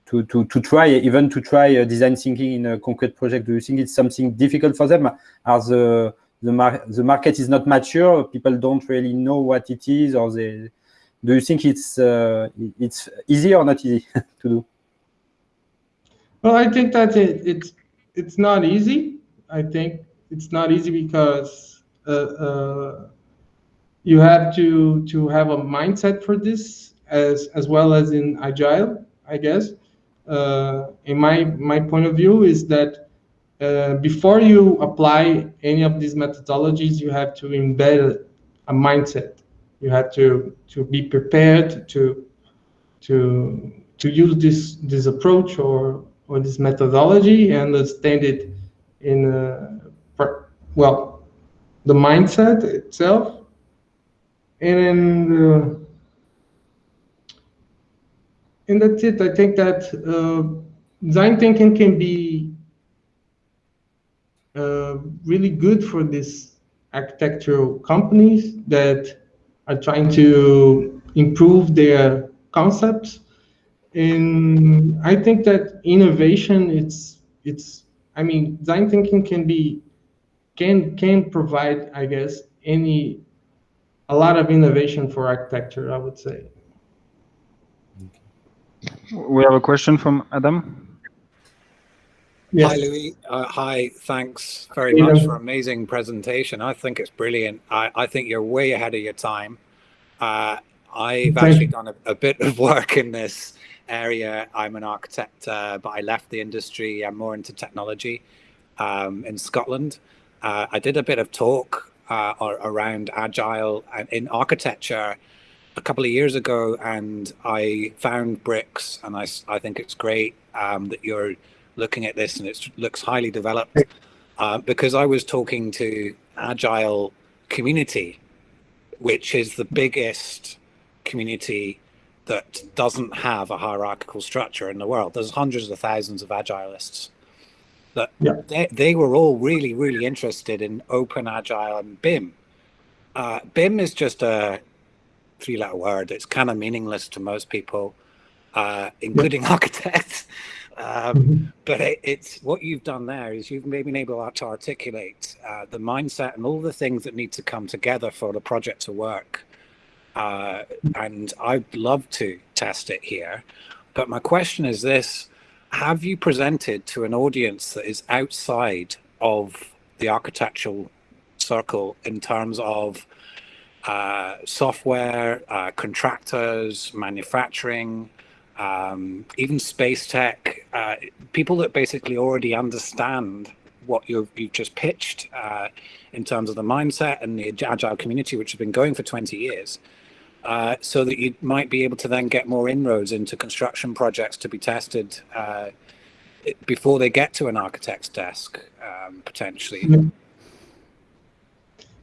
to, to, to try, even to try uh, design thinking in a concrete project? Do you think it's something difficult for them Are the, the, mar the market is not mature, people don't really know what it is or they, do you think it's, uh, it's easy or not easy [laughs] to do? Well, I think that it, it's it's not easy. I think it's not easy because uh, uh, you have to to have a mindset for this as as well as in agile. I guess. Uh, in my my point of view is that uh, before you apply any of these methodologies, you have to embed a mindset. You have to to be prepared to to to use this this approach or or this methodology and understand it in a, well the mindset itself. And uh, and that's it. I think that uh, design thinking can be uh, really good for these architectural companies that are trying to improve their concepts and I think that innovation, it's it's. I mean, design thinking can be can can provide, I guess, any a lot of innovation for architecture. I would say. We have a question from Adam. Yes. Hi, Louis. Uh, hi, thanks very yeah. much for amazing presentation. I think it's brilliant. I, I think you're way ahead of your time. Uh, I've actually done a, a, bit of work in this area. I'm an architect, uh, but I left the industry. I'm more into technology um, in Scotland. Uh, I did a bit of talk uh, around agile and in architecture a couple of years ago, and I found bricks, and I, I think it's great um, that you're looking at this and it looks highly developed uh, because I was talking to agile community, which is the biggest community that doesn't have a hierarchical structure in the world. There's hundreds of thousands of agilists. that Yeah. they, they were all really, really interested in open, agile, and BIM. Uh, BIM is just a three letter word. It's kind of meaningless to most people, uh, including [laughs] architects. Um, Mhm. but it, it's what you've done there is you've maybe been able to articulate uh, the mindset and all the things that need to come together for the project to work. Uh, and I'd love to test it here. But my question is this Have you presented to an audience that is outside of the architectural circle in terms of uh, software, uh, contractors, manufacturing, um, even space tech, uh, people that basically already understand what you've, you've just pitched uh, in terms of the mindset and the agile community, which has been going for 20 years, uh, so that you might be able to then get more inroads into construction projects to be tested uh, before they get to an architect's desk, um, potentially. Yeah.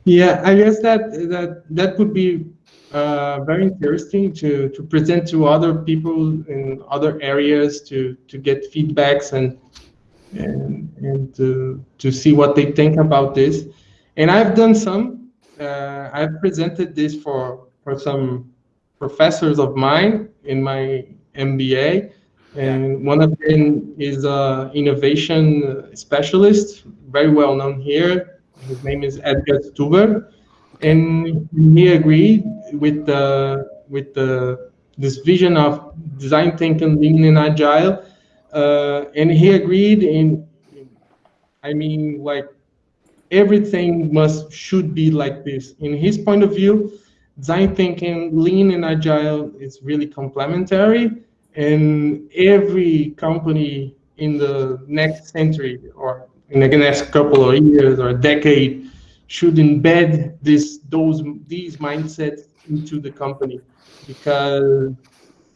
Yeah, I guess that that that would be uh, very interesting to to present to other people in other areas to to get feedbacks and and and to to see what they think about this. And I've done some. Uh, I've presented this for for some professors of mine in my MBA, and one of them is a innovation specialist, very well known here. His name is Edgar Stuber, and he agreed with the with the this vision of design thinking, lean and agile, uh, and he agreed in, I mean, like everything must should be like this. In his point of view, design thinking, lean and agile is really complementary, and every company in the next century or in the next couple of years or decade should embed this those these mindsets into the company because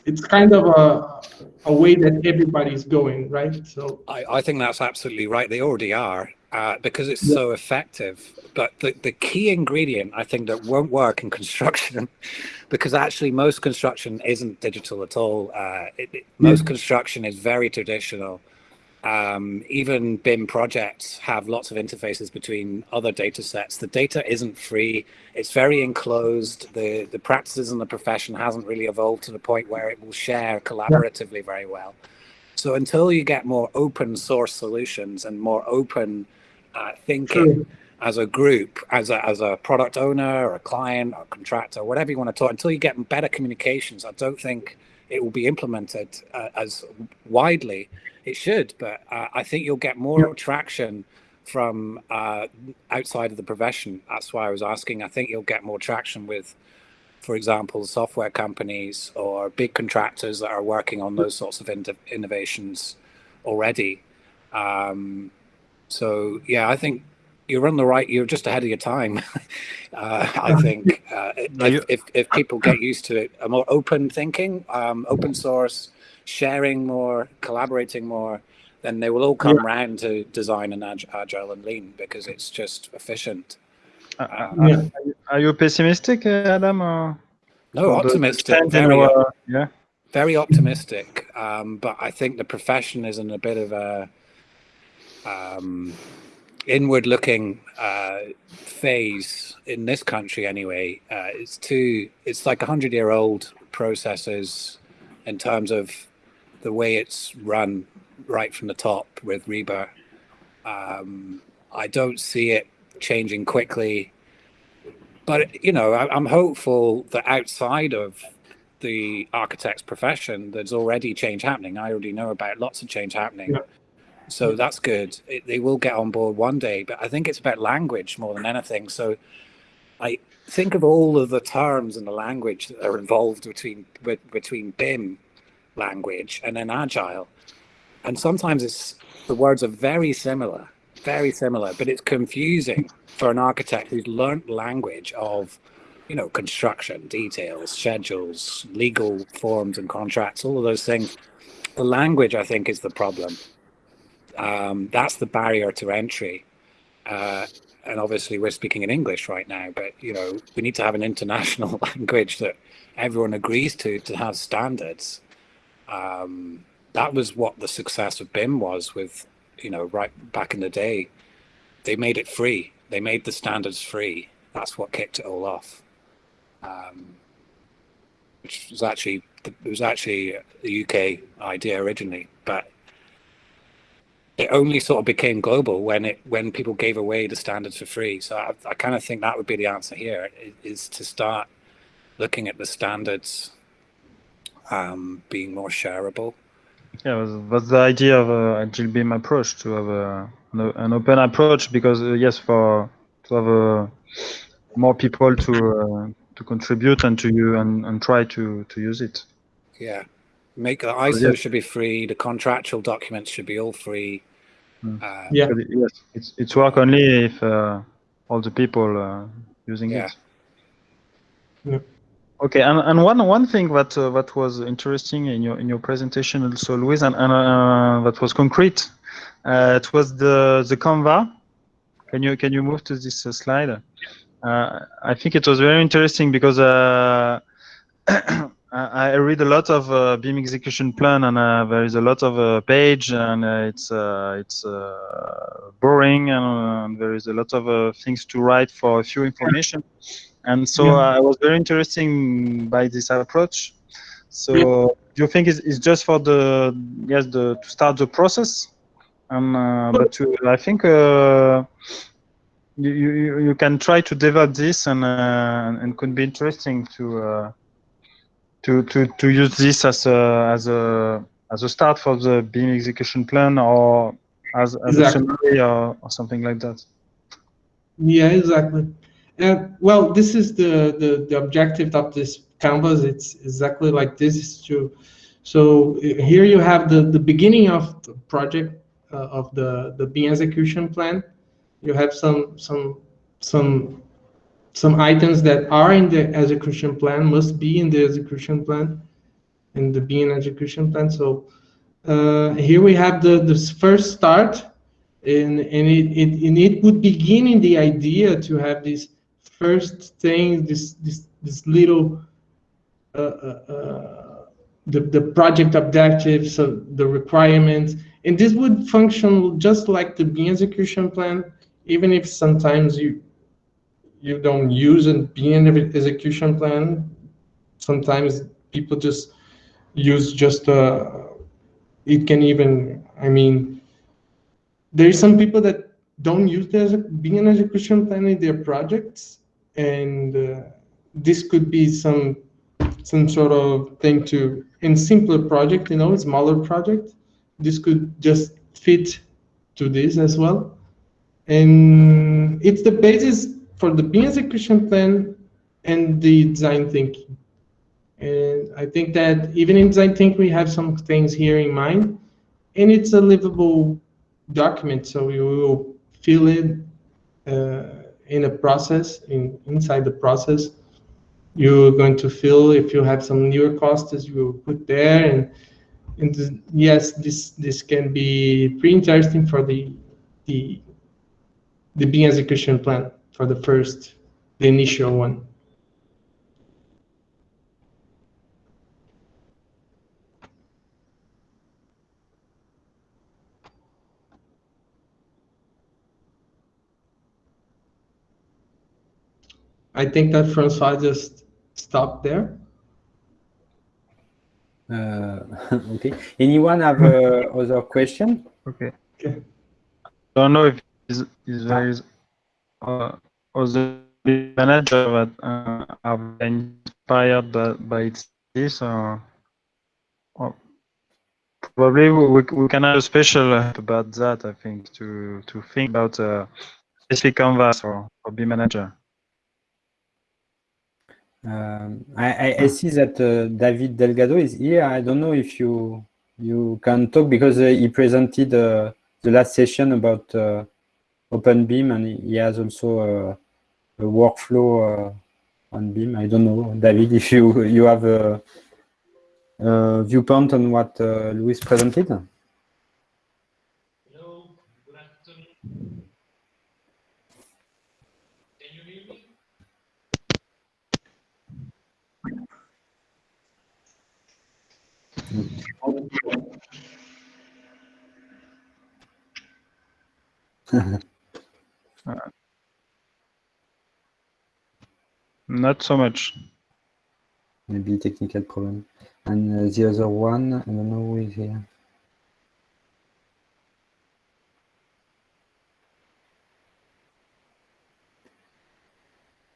it's kind of a a way that everybody's going right so I, I think that's absolutely right. They already are uh, because it's so effective. But the, the key ingredient, I think, that won't work in [laughs] construction, because actually most construction isn't digital at all. Uh, it, it- most construction is very traditional. Um, even BIM projects have lots of interfaces between other data sets. The data isn't free. It's very enclosed. The, the practices in the profession hasn't really evolved to the point where it will share collaboratively very well. So until you get more open source solutions and more open uh, thinking True. as a group, as a, as a product owner or a client or contractor, whatever you want to talk, until you get better communications, I don't think it will be implemented uh, as widely. It should, but uh, I think you'll get more traction from uh, outside of the profession. That's why I was asking. I think you'll get more traction with, for example, software companies or big contractors that are working on those sorts of in- innovations already. Um, so yeah, I think you're on the right. You're just ahead of your time. [laughs] uh, I think uh, if, if if people get used to it, a more open thinking, um, open source, sharing more, collaborating more, then they will all come round to design and ag- agile and lean because it's just efficient. Uh, uh, Yeah. Are you pessimistic, uh, Adam? Or No, for optimistic, very our- yeah. very optimistic. Um, but I think the profession is in a bit of a um, inward-looking uh, phase in this country. Anyway, uh, it's too. It's like a hundred-year-old processes in terms of the way it's run right from the top with RIBA. Um, I don't see it changing quickly. But you know, I, I'm hopeful that outside of the architect's profession, there's already change happening. I already know about lots of change happening. Yeah. So that's good. It, they will get on board one day, but I think it's about language more than anything. So I think of all of the terms and the language that are involved between between BIM language and then agile. And sometimes it's the words are very similar, very similar, but it's confusing for an architect who's learnt language of you know, construction details, schedules, legal forms and contracts, all of those things. The language, I think, is the problem. Um, that's the barrier to entry. Uh, and obviously, we're speaking in English right now, but you know, we need to have an international [laughs] language that everyone agrees to to have standards. Um, that was what the success of BIM was with you know, right back in the day, they made it free. They made the standards free. That's what kicked it all off. Um, which was actually it was actually a UK idea originally, but it only sort of became global when it when people gave away the standards for free. So I, I kind of think that would be the answer here is to start looking at the standards um, being more shareable. Yeah, was was the idea of a agile BIM approach to have a, an, an open approach because uh, yes, for to have a, more people to uh, to contribute and to you and, and try to to use it. Yeah, make the ISO yes. should be free. The contractual documents should be all free. Mm. Uh, yeah, yes, it's it's work only if uh, all the people uh, using yeah. it. Yeah. Okay, and, and one one thing that uh, that was interesting in your in your presentation also, Luis, and, and uh, that was concrete. Uh, it was the the Canva. Can you can you move to this uh, slide? Uh, I think it was very interesting because [clears throat] uh, I read a lot of uh, BIM execution plan, and there is a lot of page, and it's it's boring, and there is a lot of things to write for a few information. And so yeah. I was very interested by this approach. So yeah. do you think it's, it's, just for the yes the to start the process? Um, uh, but to, I think uh, you, you you can try to develop this and uh, and could be interesting to uh, to to to use this as a as a as a start for the BIM execution plan or as, as exactly. a summary or, or something like that. Yeah, exactly. Uh, well, this is the, the, the objective of this canvas. It's exactly like this. Is to, so here you have the, the beginning of the project uh, of the, the BIM execution plan. You have some some some some items that are in the execution plan must be in the execution plan, in the BIM execution plan. So uh, here we have the this first start, and and it, it and it would begin in the idea to have this first thing, this this this little uh, uh, uh, the the project objectives, so the requirements, and this would function just like the BIM execution plan, even if sometimes you you don't use a BIM execution plan. Sometimes people just use just uh, it can even I mean there's some people that don't use the BIM execution plan in their projects and uh, this could be some some sort of thing to in simpler project you know smaller project this could just fit to this as well and it's the basis for the BIM execution plan and the design thinking and i think that even in design thinking we have some things here in mind and it's a livable document so you will fill it uh, in a process, in inside the process, you're going to feel if you have some newer costs, you will put there. And, and the, yes, this this can be pretty interesting for the the the BIM execution plan for the first, the initial one. I think that Francois just stopped there. Uh, [laughs] okay. Anyone have uh, other question? Okay. Okay. I don't know if is is there is other manager that uh, are inspired by, by this or, or probably we, we can have a special about that. I think to to think about a specific canvas or, or BIM manager. Um, I, I, see that uh, David Delgado is here. I don't know if you you can talk because uh, he presented uh, the last session about uh, OpenBIM and he has also uh, a workflow uh, on BIM. I don't know, David, [laughs] if you you have a, a viewpoint on what Louis presented. [laughs] uh, not so much. Maybe technical problem. And uh, the other one, I don't know who is here.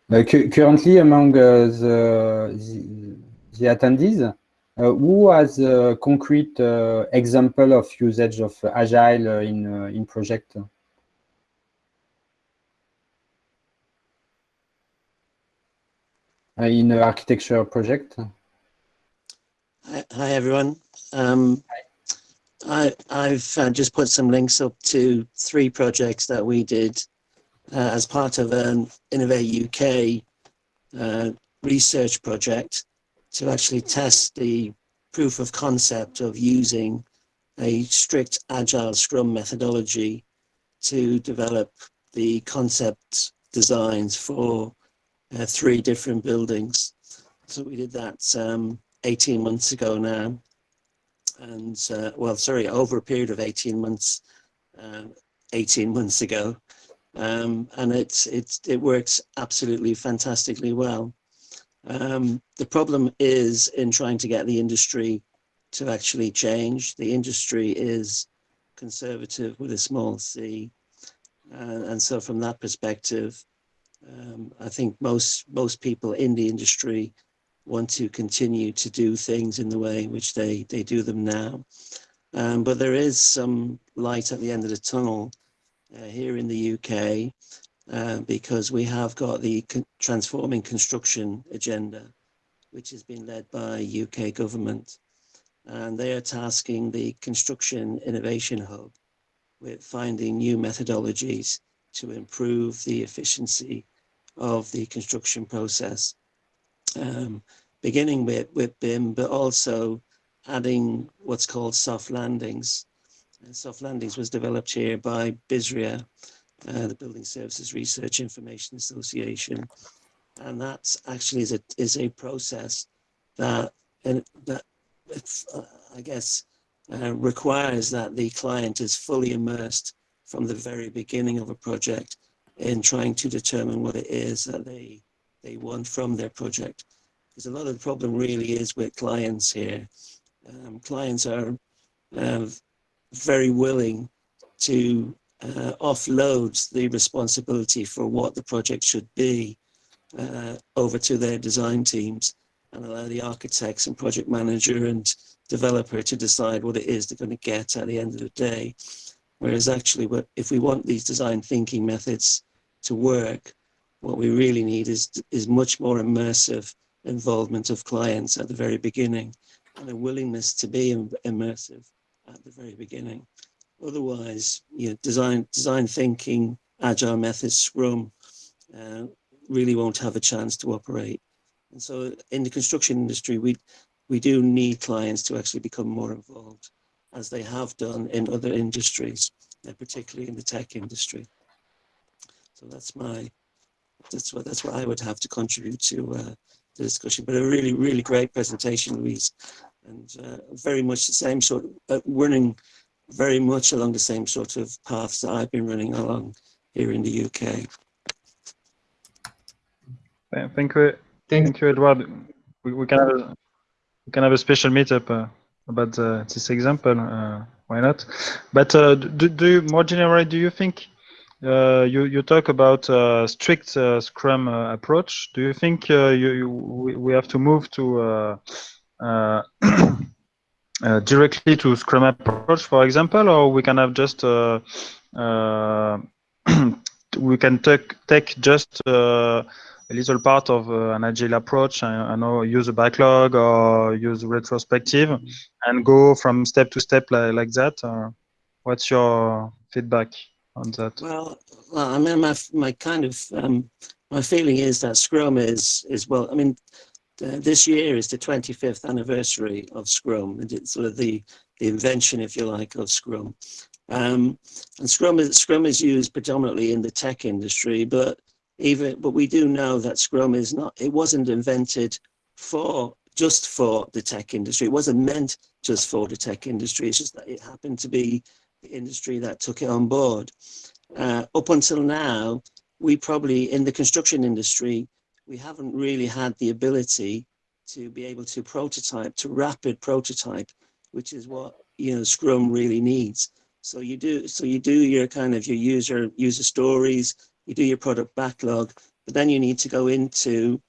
Uh, cu currently, among uh, the, the, the attendees, uh, who has a concrete uh, example of usage of Agile in in project? In an architecture project? Hi, hi everyone. Um, I, I've uh, just put some links up to three projects that we did uh, as part of an Innovate UK uh, research project to actually test the proof of concept of using a strict agile scrum methodology to develop the concept designs for uh, three different buildings. So we did that um, 18 months ago now. And uh, well, sorry, over a period of 18 months, uh, 18 months ago. Um, and it's, it's, it works absolutely fantastically well. Um, the problem is in trying to get the industry to actually change. The industry is conservative with a small c. Uh, and so from that perspective, um, I think most most people in the industry want to continue to do things in the way in which they, they do them now. Um, but there is some light at the end of the tunnel uh, here in the UK uh, because we have got the con transforming construction agenda, which has been led by UK government. And they are tasking the Construction Innovation Hub with finding new methodologies to improve the efficiency of the construction process. Um, beginning with, with BIM, but also adding what's called soft landings. And soft landings was developed here by BSRIA, uh, the Building Services Research Information Association. And that actually is a, is a process that, that uh, I guess, uh, requires that the client is fully immersed from the very beginning of a project in trying to determine what it is that they they want from their project. Because a lot of the problem really is with clients here. Um, clients are uh, very willing to uh, offload the responsibility for what the project should be uh, over to their design teams and allow the architects and project manager and developer to decide what it is they're going to get at the end of the day. Whereas actually, if we want these design thinking methods to work, what we really need is, is much more immersive involvement of clients at the very beginning and a willingness to be immersive at the very beginning. Otherwise, you know, design, design thinking, agile methods, Scrum, uh, really won't have a chance to operate. And so in the construction industry, we, we do need clients to actually become more involved as they have done in other industries, uh, particularly in the tech industry. So that's my, that's what, that's what I would have to contribute to uh, the discussion, but a really, really great presentation, Louise, and uh, very much the same sort of, uh, running very much along the same sort of paths that I've been running along here in the UK. Thank you. Thank you, Edward. We, we, can have a, we can have a special meetup uh, about uh, this example. Uh, why not? But uh, do, do you, more generally, do you think uh, you you talk about uh, strict uh, Scrum approach. Do you think you, you, we have to move to [coughs] directly to Scrum approach, for example, or we can have just [coughs] we can take take just a little part of an agile approach. I, I, know use a backlog or use retrospective and go from step to step like, like that. what's your feedback? on that? Well, well I mean, my my kind of um, my feeling is that Scrum is is well. I mean, uh, this year is the 25th anniversary of Scrum, and it's sort of the the invention, if you like, of Scrum. Um, and Scrum is Scrum is used predominantly in the tech industry, but even but we do know that Scrum is not. It wasn't invented for just for the tech industry. It wasn't meant just for the tech industry. It's just that it happened to be the industry that took it on board. uh, up until now, we probably in the construction industry, we haven't really had the ability to be able to prototype, to rapid prototype, which is what you know Scrum really needs. So you do so you do your kind of your user user stories, you do your product backlog, but then you need to go into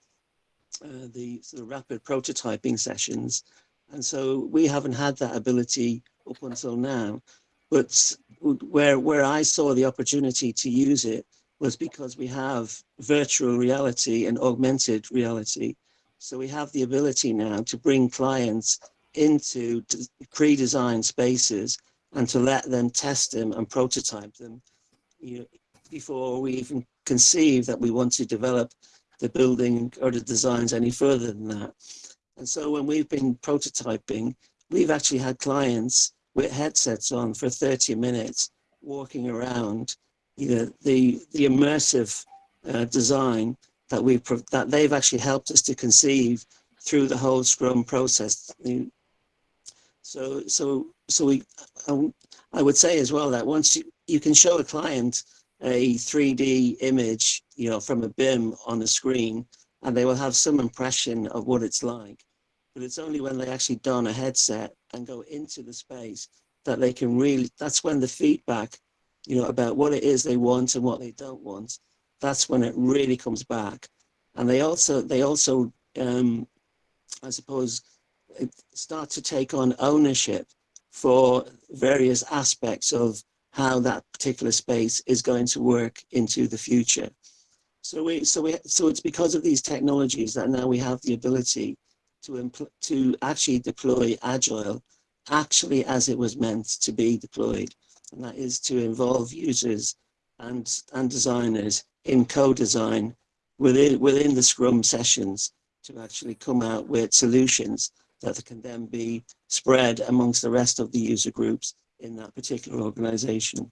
uh, the sort of rapid prototyping sessions. And so we haven't had that ability up until now. But where where I saw the opportunity to use it was because we have virtual reality and augmented reality. So we have the ability now to bring clients into pre-designed spaces and to let them test them and prototype them you know, before we even conceive that we want to develop the building or the designs any further than that. And so when we've been prototyping, we've actually had clients with headsets on for 30 minutes walking around you know, the, the immersive uh, design that we that they've actually helped us to conceive through the whole Scrum process. So so so we I would say as well that once you, you can show a client a 3D image, you know, from a BIM on a screen, and they will have some impression of what it's like. But it's only when they actually don a headset and go into the space that they can really, that's when the feedback, you know, about what it is they want and what they don't want, that's when it really comes back. And they also, they also, um, I suppose, start to take on ownership for various aspects of how that particular space is going to work into the future. So we, so we, so it's because of these technologies that now we have the ability to to actually deploy agile, actually as it was meant to be deployed, and that is to involve users and and designers in co-design within within the Scrum sessions to actually come out with solutions that can then be spread amongst the rest of the user groups in that particular organization.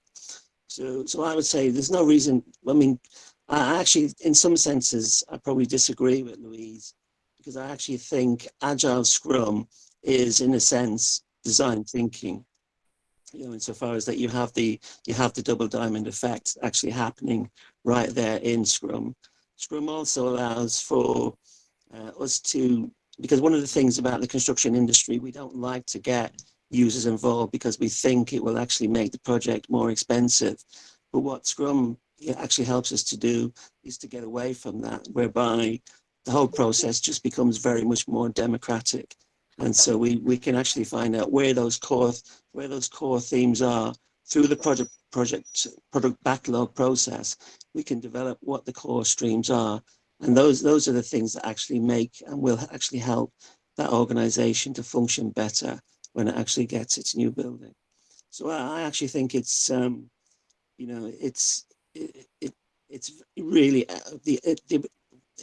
So, so I would say there's no reason, I mean, I actually, in some senses, I probably disagree with Louise because I actually think Agile Scrum is, in a sense, design thinking. You know, insofar as that you have the you have the double diamond effect actually happening right there in Scrum. Scrum also allows for uh, us to because one of the things about the construction industry, we don't like to get users involved because we think it will actually make the project more expensive. But what Scrum actually helps us to do is to get away from that, whereby the whole process just becomes very much more democratic. And so we, we can actually find out where those core where those core themes are through the project project product backlog process. We can develop what the core streams are, and those those are the things that actually make and will actually help that organization to function better when it actually gets its new building. So I actually think it's, um, you know, it's it, it it's really uh, the, the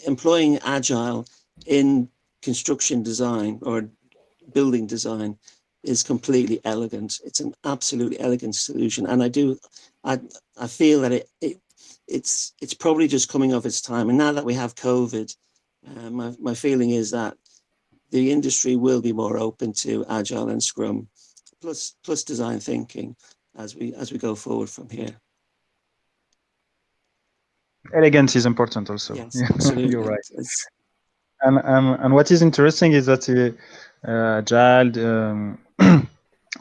employing agile in construction design or building design is completely elegant. It's an absolutely elegant solution, and I do, I I feel that it, it it's it's probably just coming of its time. And now that we have COVID, uh, my my feeling is that the industry will be more open to agile and scrum plus plus design thinking as we as we go forward from here. Elegance is important also. Yes [laughs] absolutely. you're right. And, and and what is interesting is that uh, agile um, [clears throat]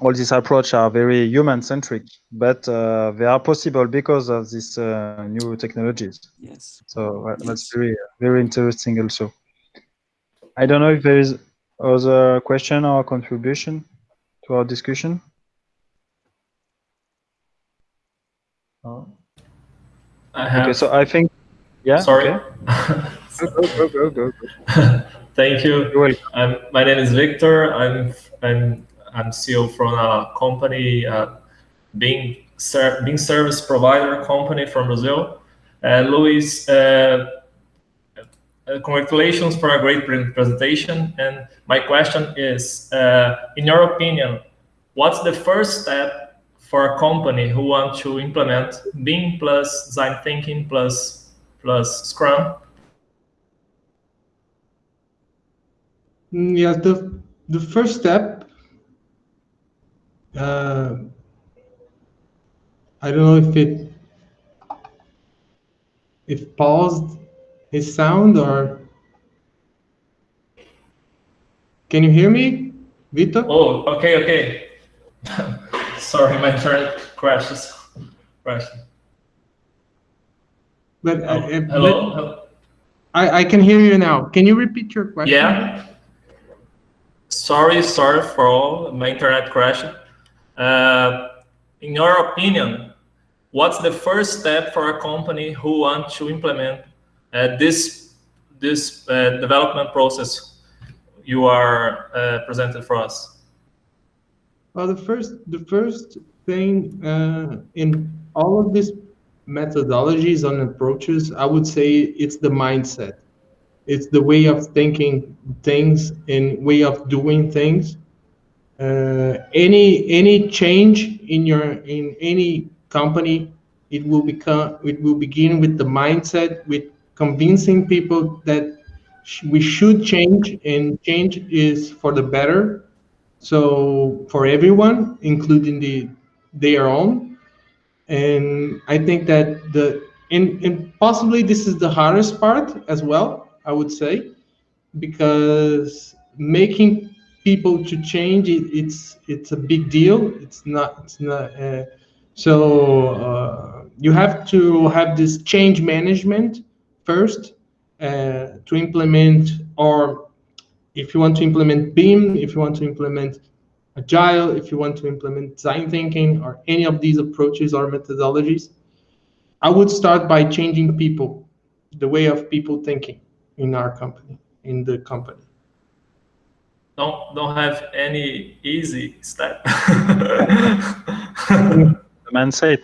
all these approach are very human centric but uh, they are possible because of these uh, new technologies. Yes. So uh, yes. that's very very interesting also I don't know if there is other question or contribution to our discussion. Oh. I have. Okay, so I think, yeah. Sorry. Okay. [laughs] go, go, go, go, Thank you. I'm, my name is Victor. I'm I'm I'm CEO from a company, uh, being ser being service provider company from Brazil. Uh, Luis, uh, uh, congratulations for a great presentation. And my question is, uh, in your opinion, what's the first step for a company who wants to implement BIM plus design thinking plus plus Scrum? Mm, yeah, the the first step. Uh, I don't know if it if paused his sound or can you hear me, Vito? Oh, okay, okay. [laughs] Sorry, my internet crashes. Crashed. But, Oh, uh, uh, but hello? Hello? I, I can hear you now. Can you repeat your question? Yeah. Sorry, sorry for all my internet crashed. Uh, in your opinion, what's the first step for a company who want to implement uh, this this uh, development process you are uh, presented for us? Well, the first the first thing uh, in all of these methodologies and approaches, I would say it's the mindset. It's the way of thinking things and way of doing things. Uh, any any change in your in any company, it will become it will begin with the mindset, with convincing people that we should change and change is for the better. So for everyone including the their own. And i think that the and, and possibly this is the hardest part as well i would say because making people to change it, it's it's a big deal. It's not it's not uh, so uh, you have to have this change management first uh, to implement or if you want to implement BIM if you want to implement agile if you want to implement design thinking or any of these approaches or methodologies i would start by changing people the way of people thinking in our company in the company Don't don't have any easy step. [laughs] the man The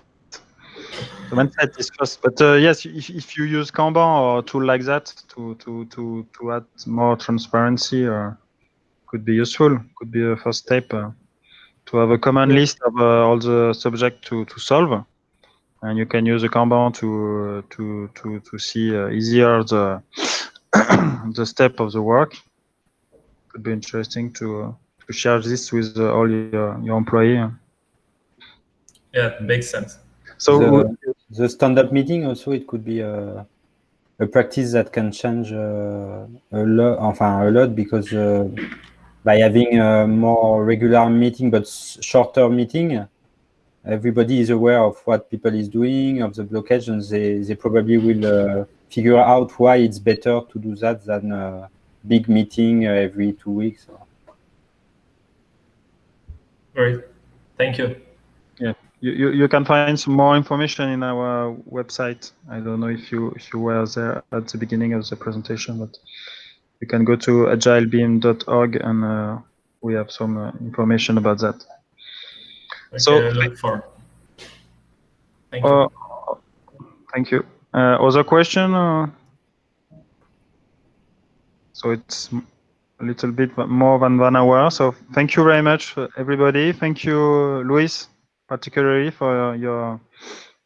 mindset is first, but uh, yes, if, if you use Kanban or tool like that to to to to add more transparency, uh, could be useful. Could be a first step uh, to have a common list of uh, all the subject to to solve, and you can use a Kanban to uh, to to to see uh, easier the [coughs] the step of the work. Could be interesting to uh, to share this with uh, all your your employee. yeah, makes sense. So the, the stand-up meeting also it could be a, a practice that can change uh, a lot enfin a lot because uh, by having a more regular meeting but shorter meeting everybody is aware of what people is doing of the blockage and they, they probably will uh, figure out why it's better to do that than a big meeting uh, every two weeks Great. Thank you. You, you, you can find some more information in our website. I don't know if you if you were there at the beginning of the presentation, but you can go to agilebim.org and uh, we have some uh, information about that. Okay, So- look for. Thank you. Uh, thank you. Uh, other question? Uh, so it's a little bit more than one hour. So thank you very much, uh, everybody. Thank you, Luis, particularly for your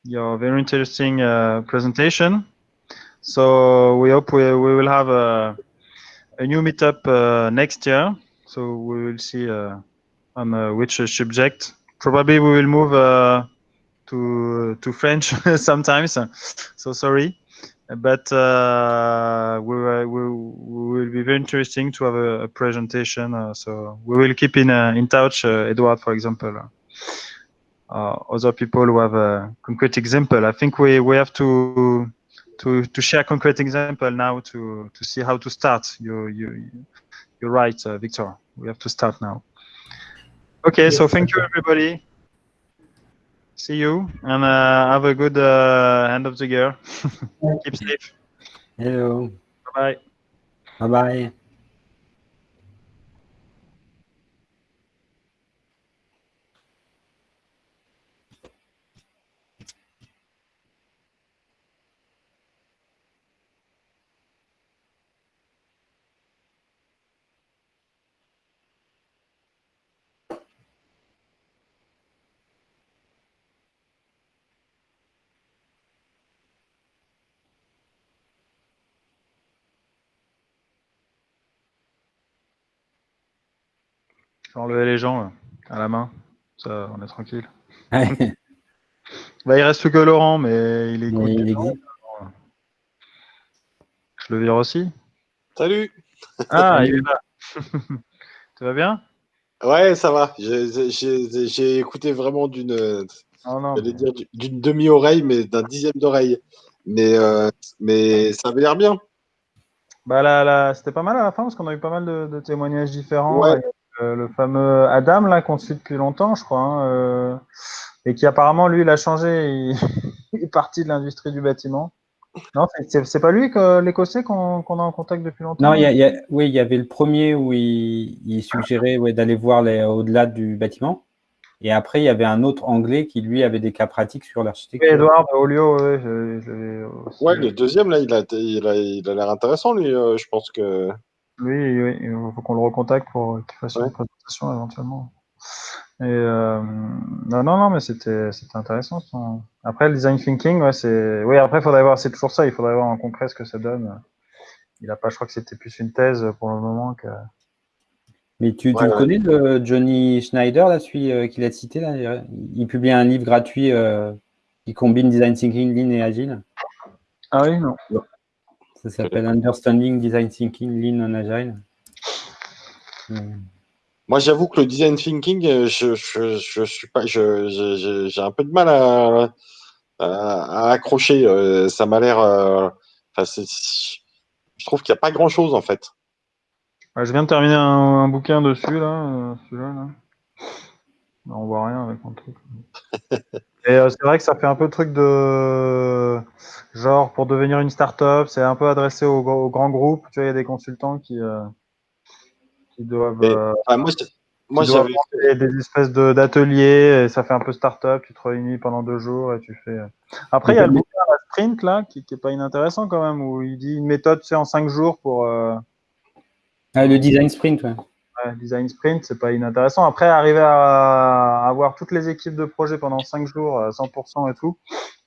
your very interesting uh, presentation. So we hope we, we will have a, a new meetup uh, next year. So we will see uh, on uh, which subject. Probably we will move uh, to to French [laughs] sometimes. So sorry, but uh, we, we we will be very interesting to have a, a presentation. So we will keep in in touch. Edward, for example, other people who have a concrete example. I think we we have to to to share concrete example now to to see how to start. You you you're right, uh, Victor. We have to start now. Okay, so thank you everybody. See you and uh, have a good uh, end of the year. [laughs] Keep safe. hello Bye bye. bye bye enlever les gens là, à la main. Ça, on est tranquille. Ouais, [laughs] Bah, il reste que Laurent, mais il est mais il existe. le vire aussi. Salut. Ah, il est là. [laughs] tu vas bien? Ouais, ça va. J'ai écouté vraiment d'une oh d'une demi-oreille, mais d'un dixième d'oreille. Mais, euh, mais ça avait l'air bien. Bah là, là c'était pas mal à la fin parce qu'on a eu pas mal de, témoignages différents. Euh, le fameux Adam là qu'on suit depuis longtemps, je crois, hein, euh, et qui apparemment lui il a changé, il, [laughs] il est parti de l'industrie du bâtiment. Non, c'est pas lui, l'Écossais, qu'on a en contact depuis longtemps? Non, oui, il y avait le premier où il, suggérait d'aller voir au-delà du bâtiment. Et après, il y avait un autre Anglais qui, lui, avait des cas pratiques sur l'architecture. Edouard Olio, oui. Ouais, le deuxième, là, il a l'air il a, intéressant, lui. Euh, je pense que. Oui, oui, il faut qu'on le recontacte pour qu'il fasse une présentation éventuellement. Et euh, non, non, non, mais c'était intéressant. Après, le design thinking, ouais, c'est. Oui, après, il faudrait voir, c'est toujours ça, il faudrait voir en concret ce que ça donne. Il a pas, je crois que c'était plus une thèse pour le moment que. Mais tu, tu connais, le Johnny Schneider, là, celui euh, qu'il a cité là Il publie un livre gratuit euh, qui combine design thinking, lean et agile? Ah oui, non. Ça s'appelle Understanding Design Thinking, Lean and Agile. Moi, j'avoue que le design thinking, euh, je, je, je suis pas, j'ai un peu de mal à, à, accrocher. Euh, ça m'a l'air. Euh, je trouve qu'il n'y a pas grand chose en fait. je viens de terminer un, bouquin dessus là, celui-là. Là. On voit rien avec mon truc. [laughs] Et c'est vrai que ça fait un peu le truc de genre pour devenir une start-up, c'est un peu adressé aux, grands groupes. Tu vois, il y a des consultants qui qui doivent. Euh, moi, j'avais des espèces d'ateliers, ça fait un peu start-up, tu te réunis pendant deux jours et tu fais. Euh. Après, il y a le bouquin Sprint là, qui, qui est pas inintéressant quand même, où il dit une méthode, tu sais, en cinq jours pour. Euh, ah, le design sprint, ouais. Design sprint, c'est pas inintéressant. Après, arriver à, avoir toutes les équipes de projet pendant cinq jours, 100% et tout,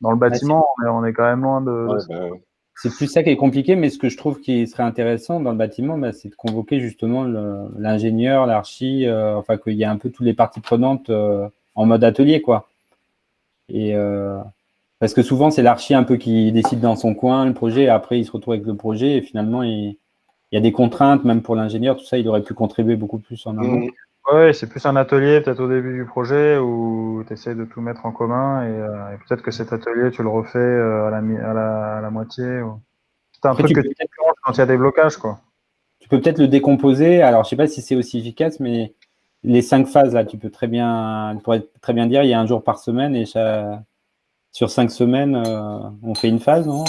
dans le bâtiment, on, est, quand même loin de. Bah c'est plus ça qui est compliqué, mais ce que je trouve qui serait intéressant dans le bâtiment, bah, c'est de convoquer justement l'ingénieur, l'archi, euh, enfin qu'il y ait un peu toutes les parties prenantes euh, en mode atelier, quoi. Et euh, parce que souvent c'est l'archi un peu qui décide dans son coin le projet, et après il se retrouve avec le projet, et finalement il, y a des contraintes, même pour l'ingénieur, tout ça, il aurait pu contribuer beaucoup plus en amont. Mmh. Oui, c'est plus un atelier peut-être au début du projet où tu essaies de tout mettre en commun et, euh, peut-être que cet atelier, tu le refais euh, à, la, à, la, à, la, moitié. C'est un truc que tu fais quand il y a des blocages. Quoi. Tu peux peut-être le décomposer. Alors, je sais pas si c'est aussi efficace, mais les cinq phases, là, tu peux très bien, pourrais très bien dire il y a un jour par semaine et sur cinq semaines, euh, on fait une phase, non?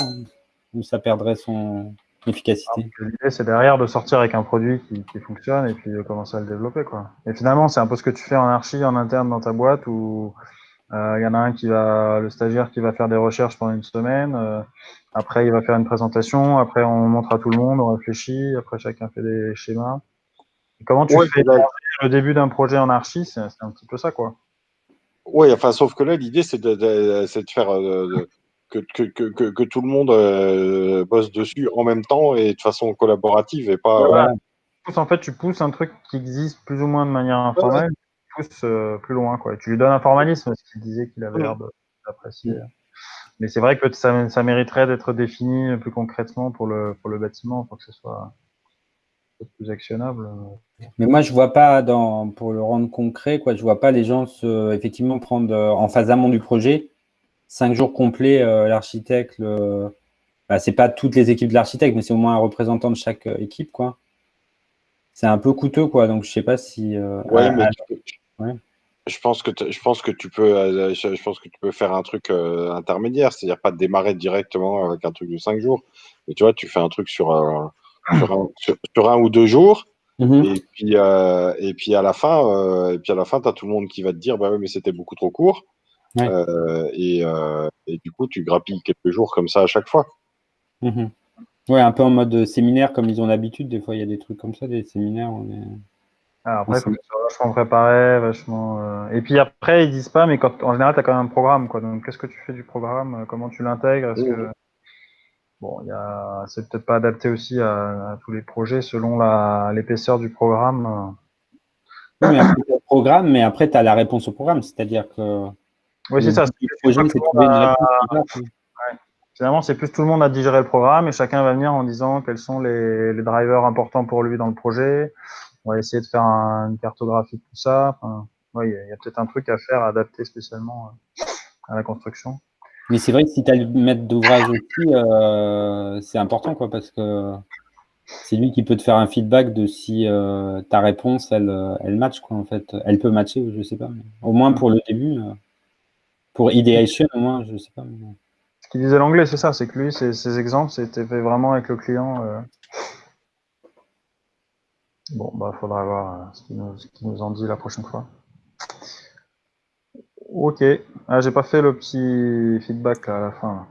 Ou ça perdrait son, efficacité. L'idée, c'est derrière de sortir avec un produit qui, qui, fonctionne et puis de commencer à le développer. Quoi. Et finalement, c'est un peu ce que tu fais en archi, en interne dans ta boîte où euh, il y en a un qui va, le stagiaire qui va faire des recherches pendant une semaine. Euh, après, il va faire une présentation. Après, on montre à tout le monde, on réfléchit. Après, chacun fait des schémas. comment tu fais le début d'un projet en archi C'est un petit peu ça, quoi. Oui, enfin, sauf que là, l'idée, c'est de, de, de, faire euh, que, que, que, que, tout le monde euh, bosse dessus en même temps et de façon collaborative et pas. En fait, tu pousses un truc qui existe plus ou moins de manière informelle, tu pousses euh, plus loin. Quoi. tu lui donnes un formalisme, ce qu'il disait qu'il avait l'air d'apprécier. Mais c'est vrai que ça, ça mériterait d'être défini plus concrètement pour le, pour le bâtiment, pour que ce soit plus actionnable. Mais moi, je vois pas, dans, pour le rendre concret, quoi, je vois pas les gens se, effectivement prendre euh, en phase amont du projet cinq jours complets, euh, l'architecte, le... bah, c'est pas toutes les équipes de l'architecte, mais c'est au moins un représentant de chaque euh, équipe, quoi. C'est un peu coûteux, quoi. Donc, je sais pas si. Euh, ouais, mais je pense que je pense que tu peux, je pense que tu peux faire un truc intermédiaire, c'est-à-dire pas démarrer directement avec un truc de cinq jours, mais tu vois, tu fais un truc sur, sur, un, ou deux jours. Mhm. Et puis, et puis à la fin, et puis à la fin, tu as tout le monde qui va te dire, bah oui, mais c'était beaucoup trop court. Euh, et, euh, et, du coup, tu grappilles quelques jours comme ça à chaque fois. Mmh. Ouais, un peu en mode séminaire comme ils ont l'habitude. Des fois, il y a des trucs comme ça, des séminaires. On est... Ah, après, il tu vachement préparé, vachement. Euh, et puis après, ils disent pas, mais quand, en général, tu as quand même un programme. Quoi. Donc, qu'est-ce que tu fais du programme Comment tu l'intègres que... Bon, y a... c'est peut-être pas adapté aussi à, tous les projets selon l'épaisseur du programme. Oui, mais après, programme, mais après, tu as la réponse au programme. C'est-à-dire que oui, c'est ça. Finalement, c'est plus tout le monde a digéré le programme et chacun va venir en disant quels sont les, les drivers importants pour lui dans le projet. On va essayer de faire un, une cartographie de tout ça. Enfin, ouais, il y a, a peut-être un truc à faire, à adapter spécialement euh, à la construction. Mais c'est vrai que si tu as le maître d'ouvrage aussi, euh, c'est important, quoi, parce que c'est lui qui peut te faire un feedback de si euh, ta réponse, elle, elle match, quoi, en fait. Elle peut matcher, je sais pas. Mais au moins pour le début, euh, pour ideation, au moins, je sais pas. Mais... Ce qu'il disait l'anglais, c'est ça, c'est que lui, ses, ses exemples, c'était fait vraiment avec le client. euh. Bon, bah, faudra voir euh, ce qu'il nous, en dit la prochaine fois. Ok. Ah, j'ai pas fait le petit feedback à la fin. là.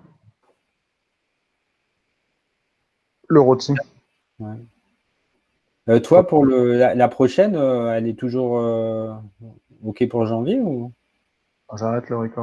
Le rôti. Ouais. Euh, toi, pour le, la, la prochaine, euh, elle est toujours euh, OK pour janvier ou? J'arrête le record.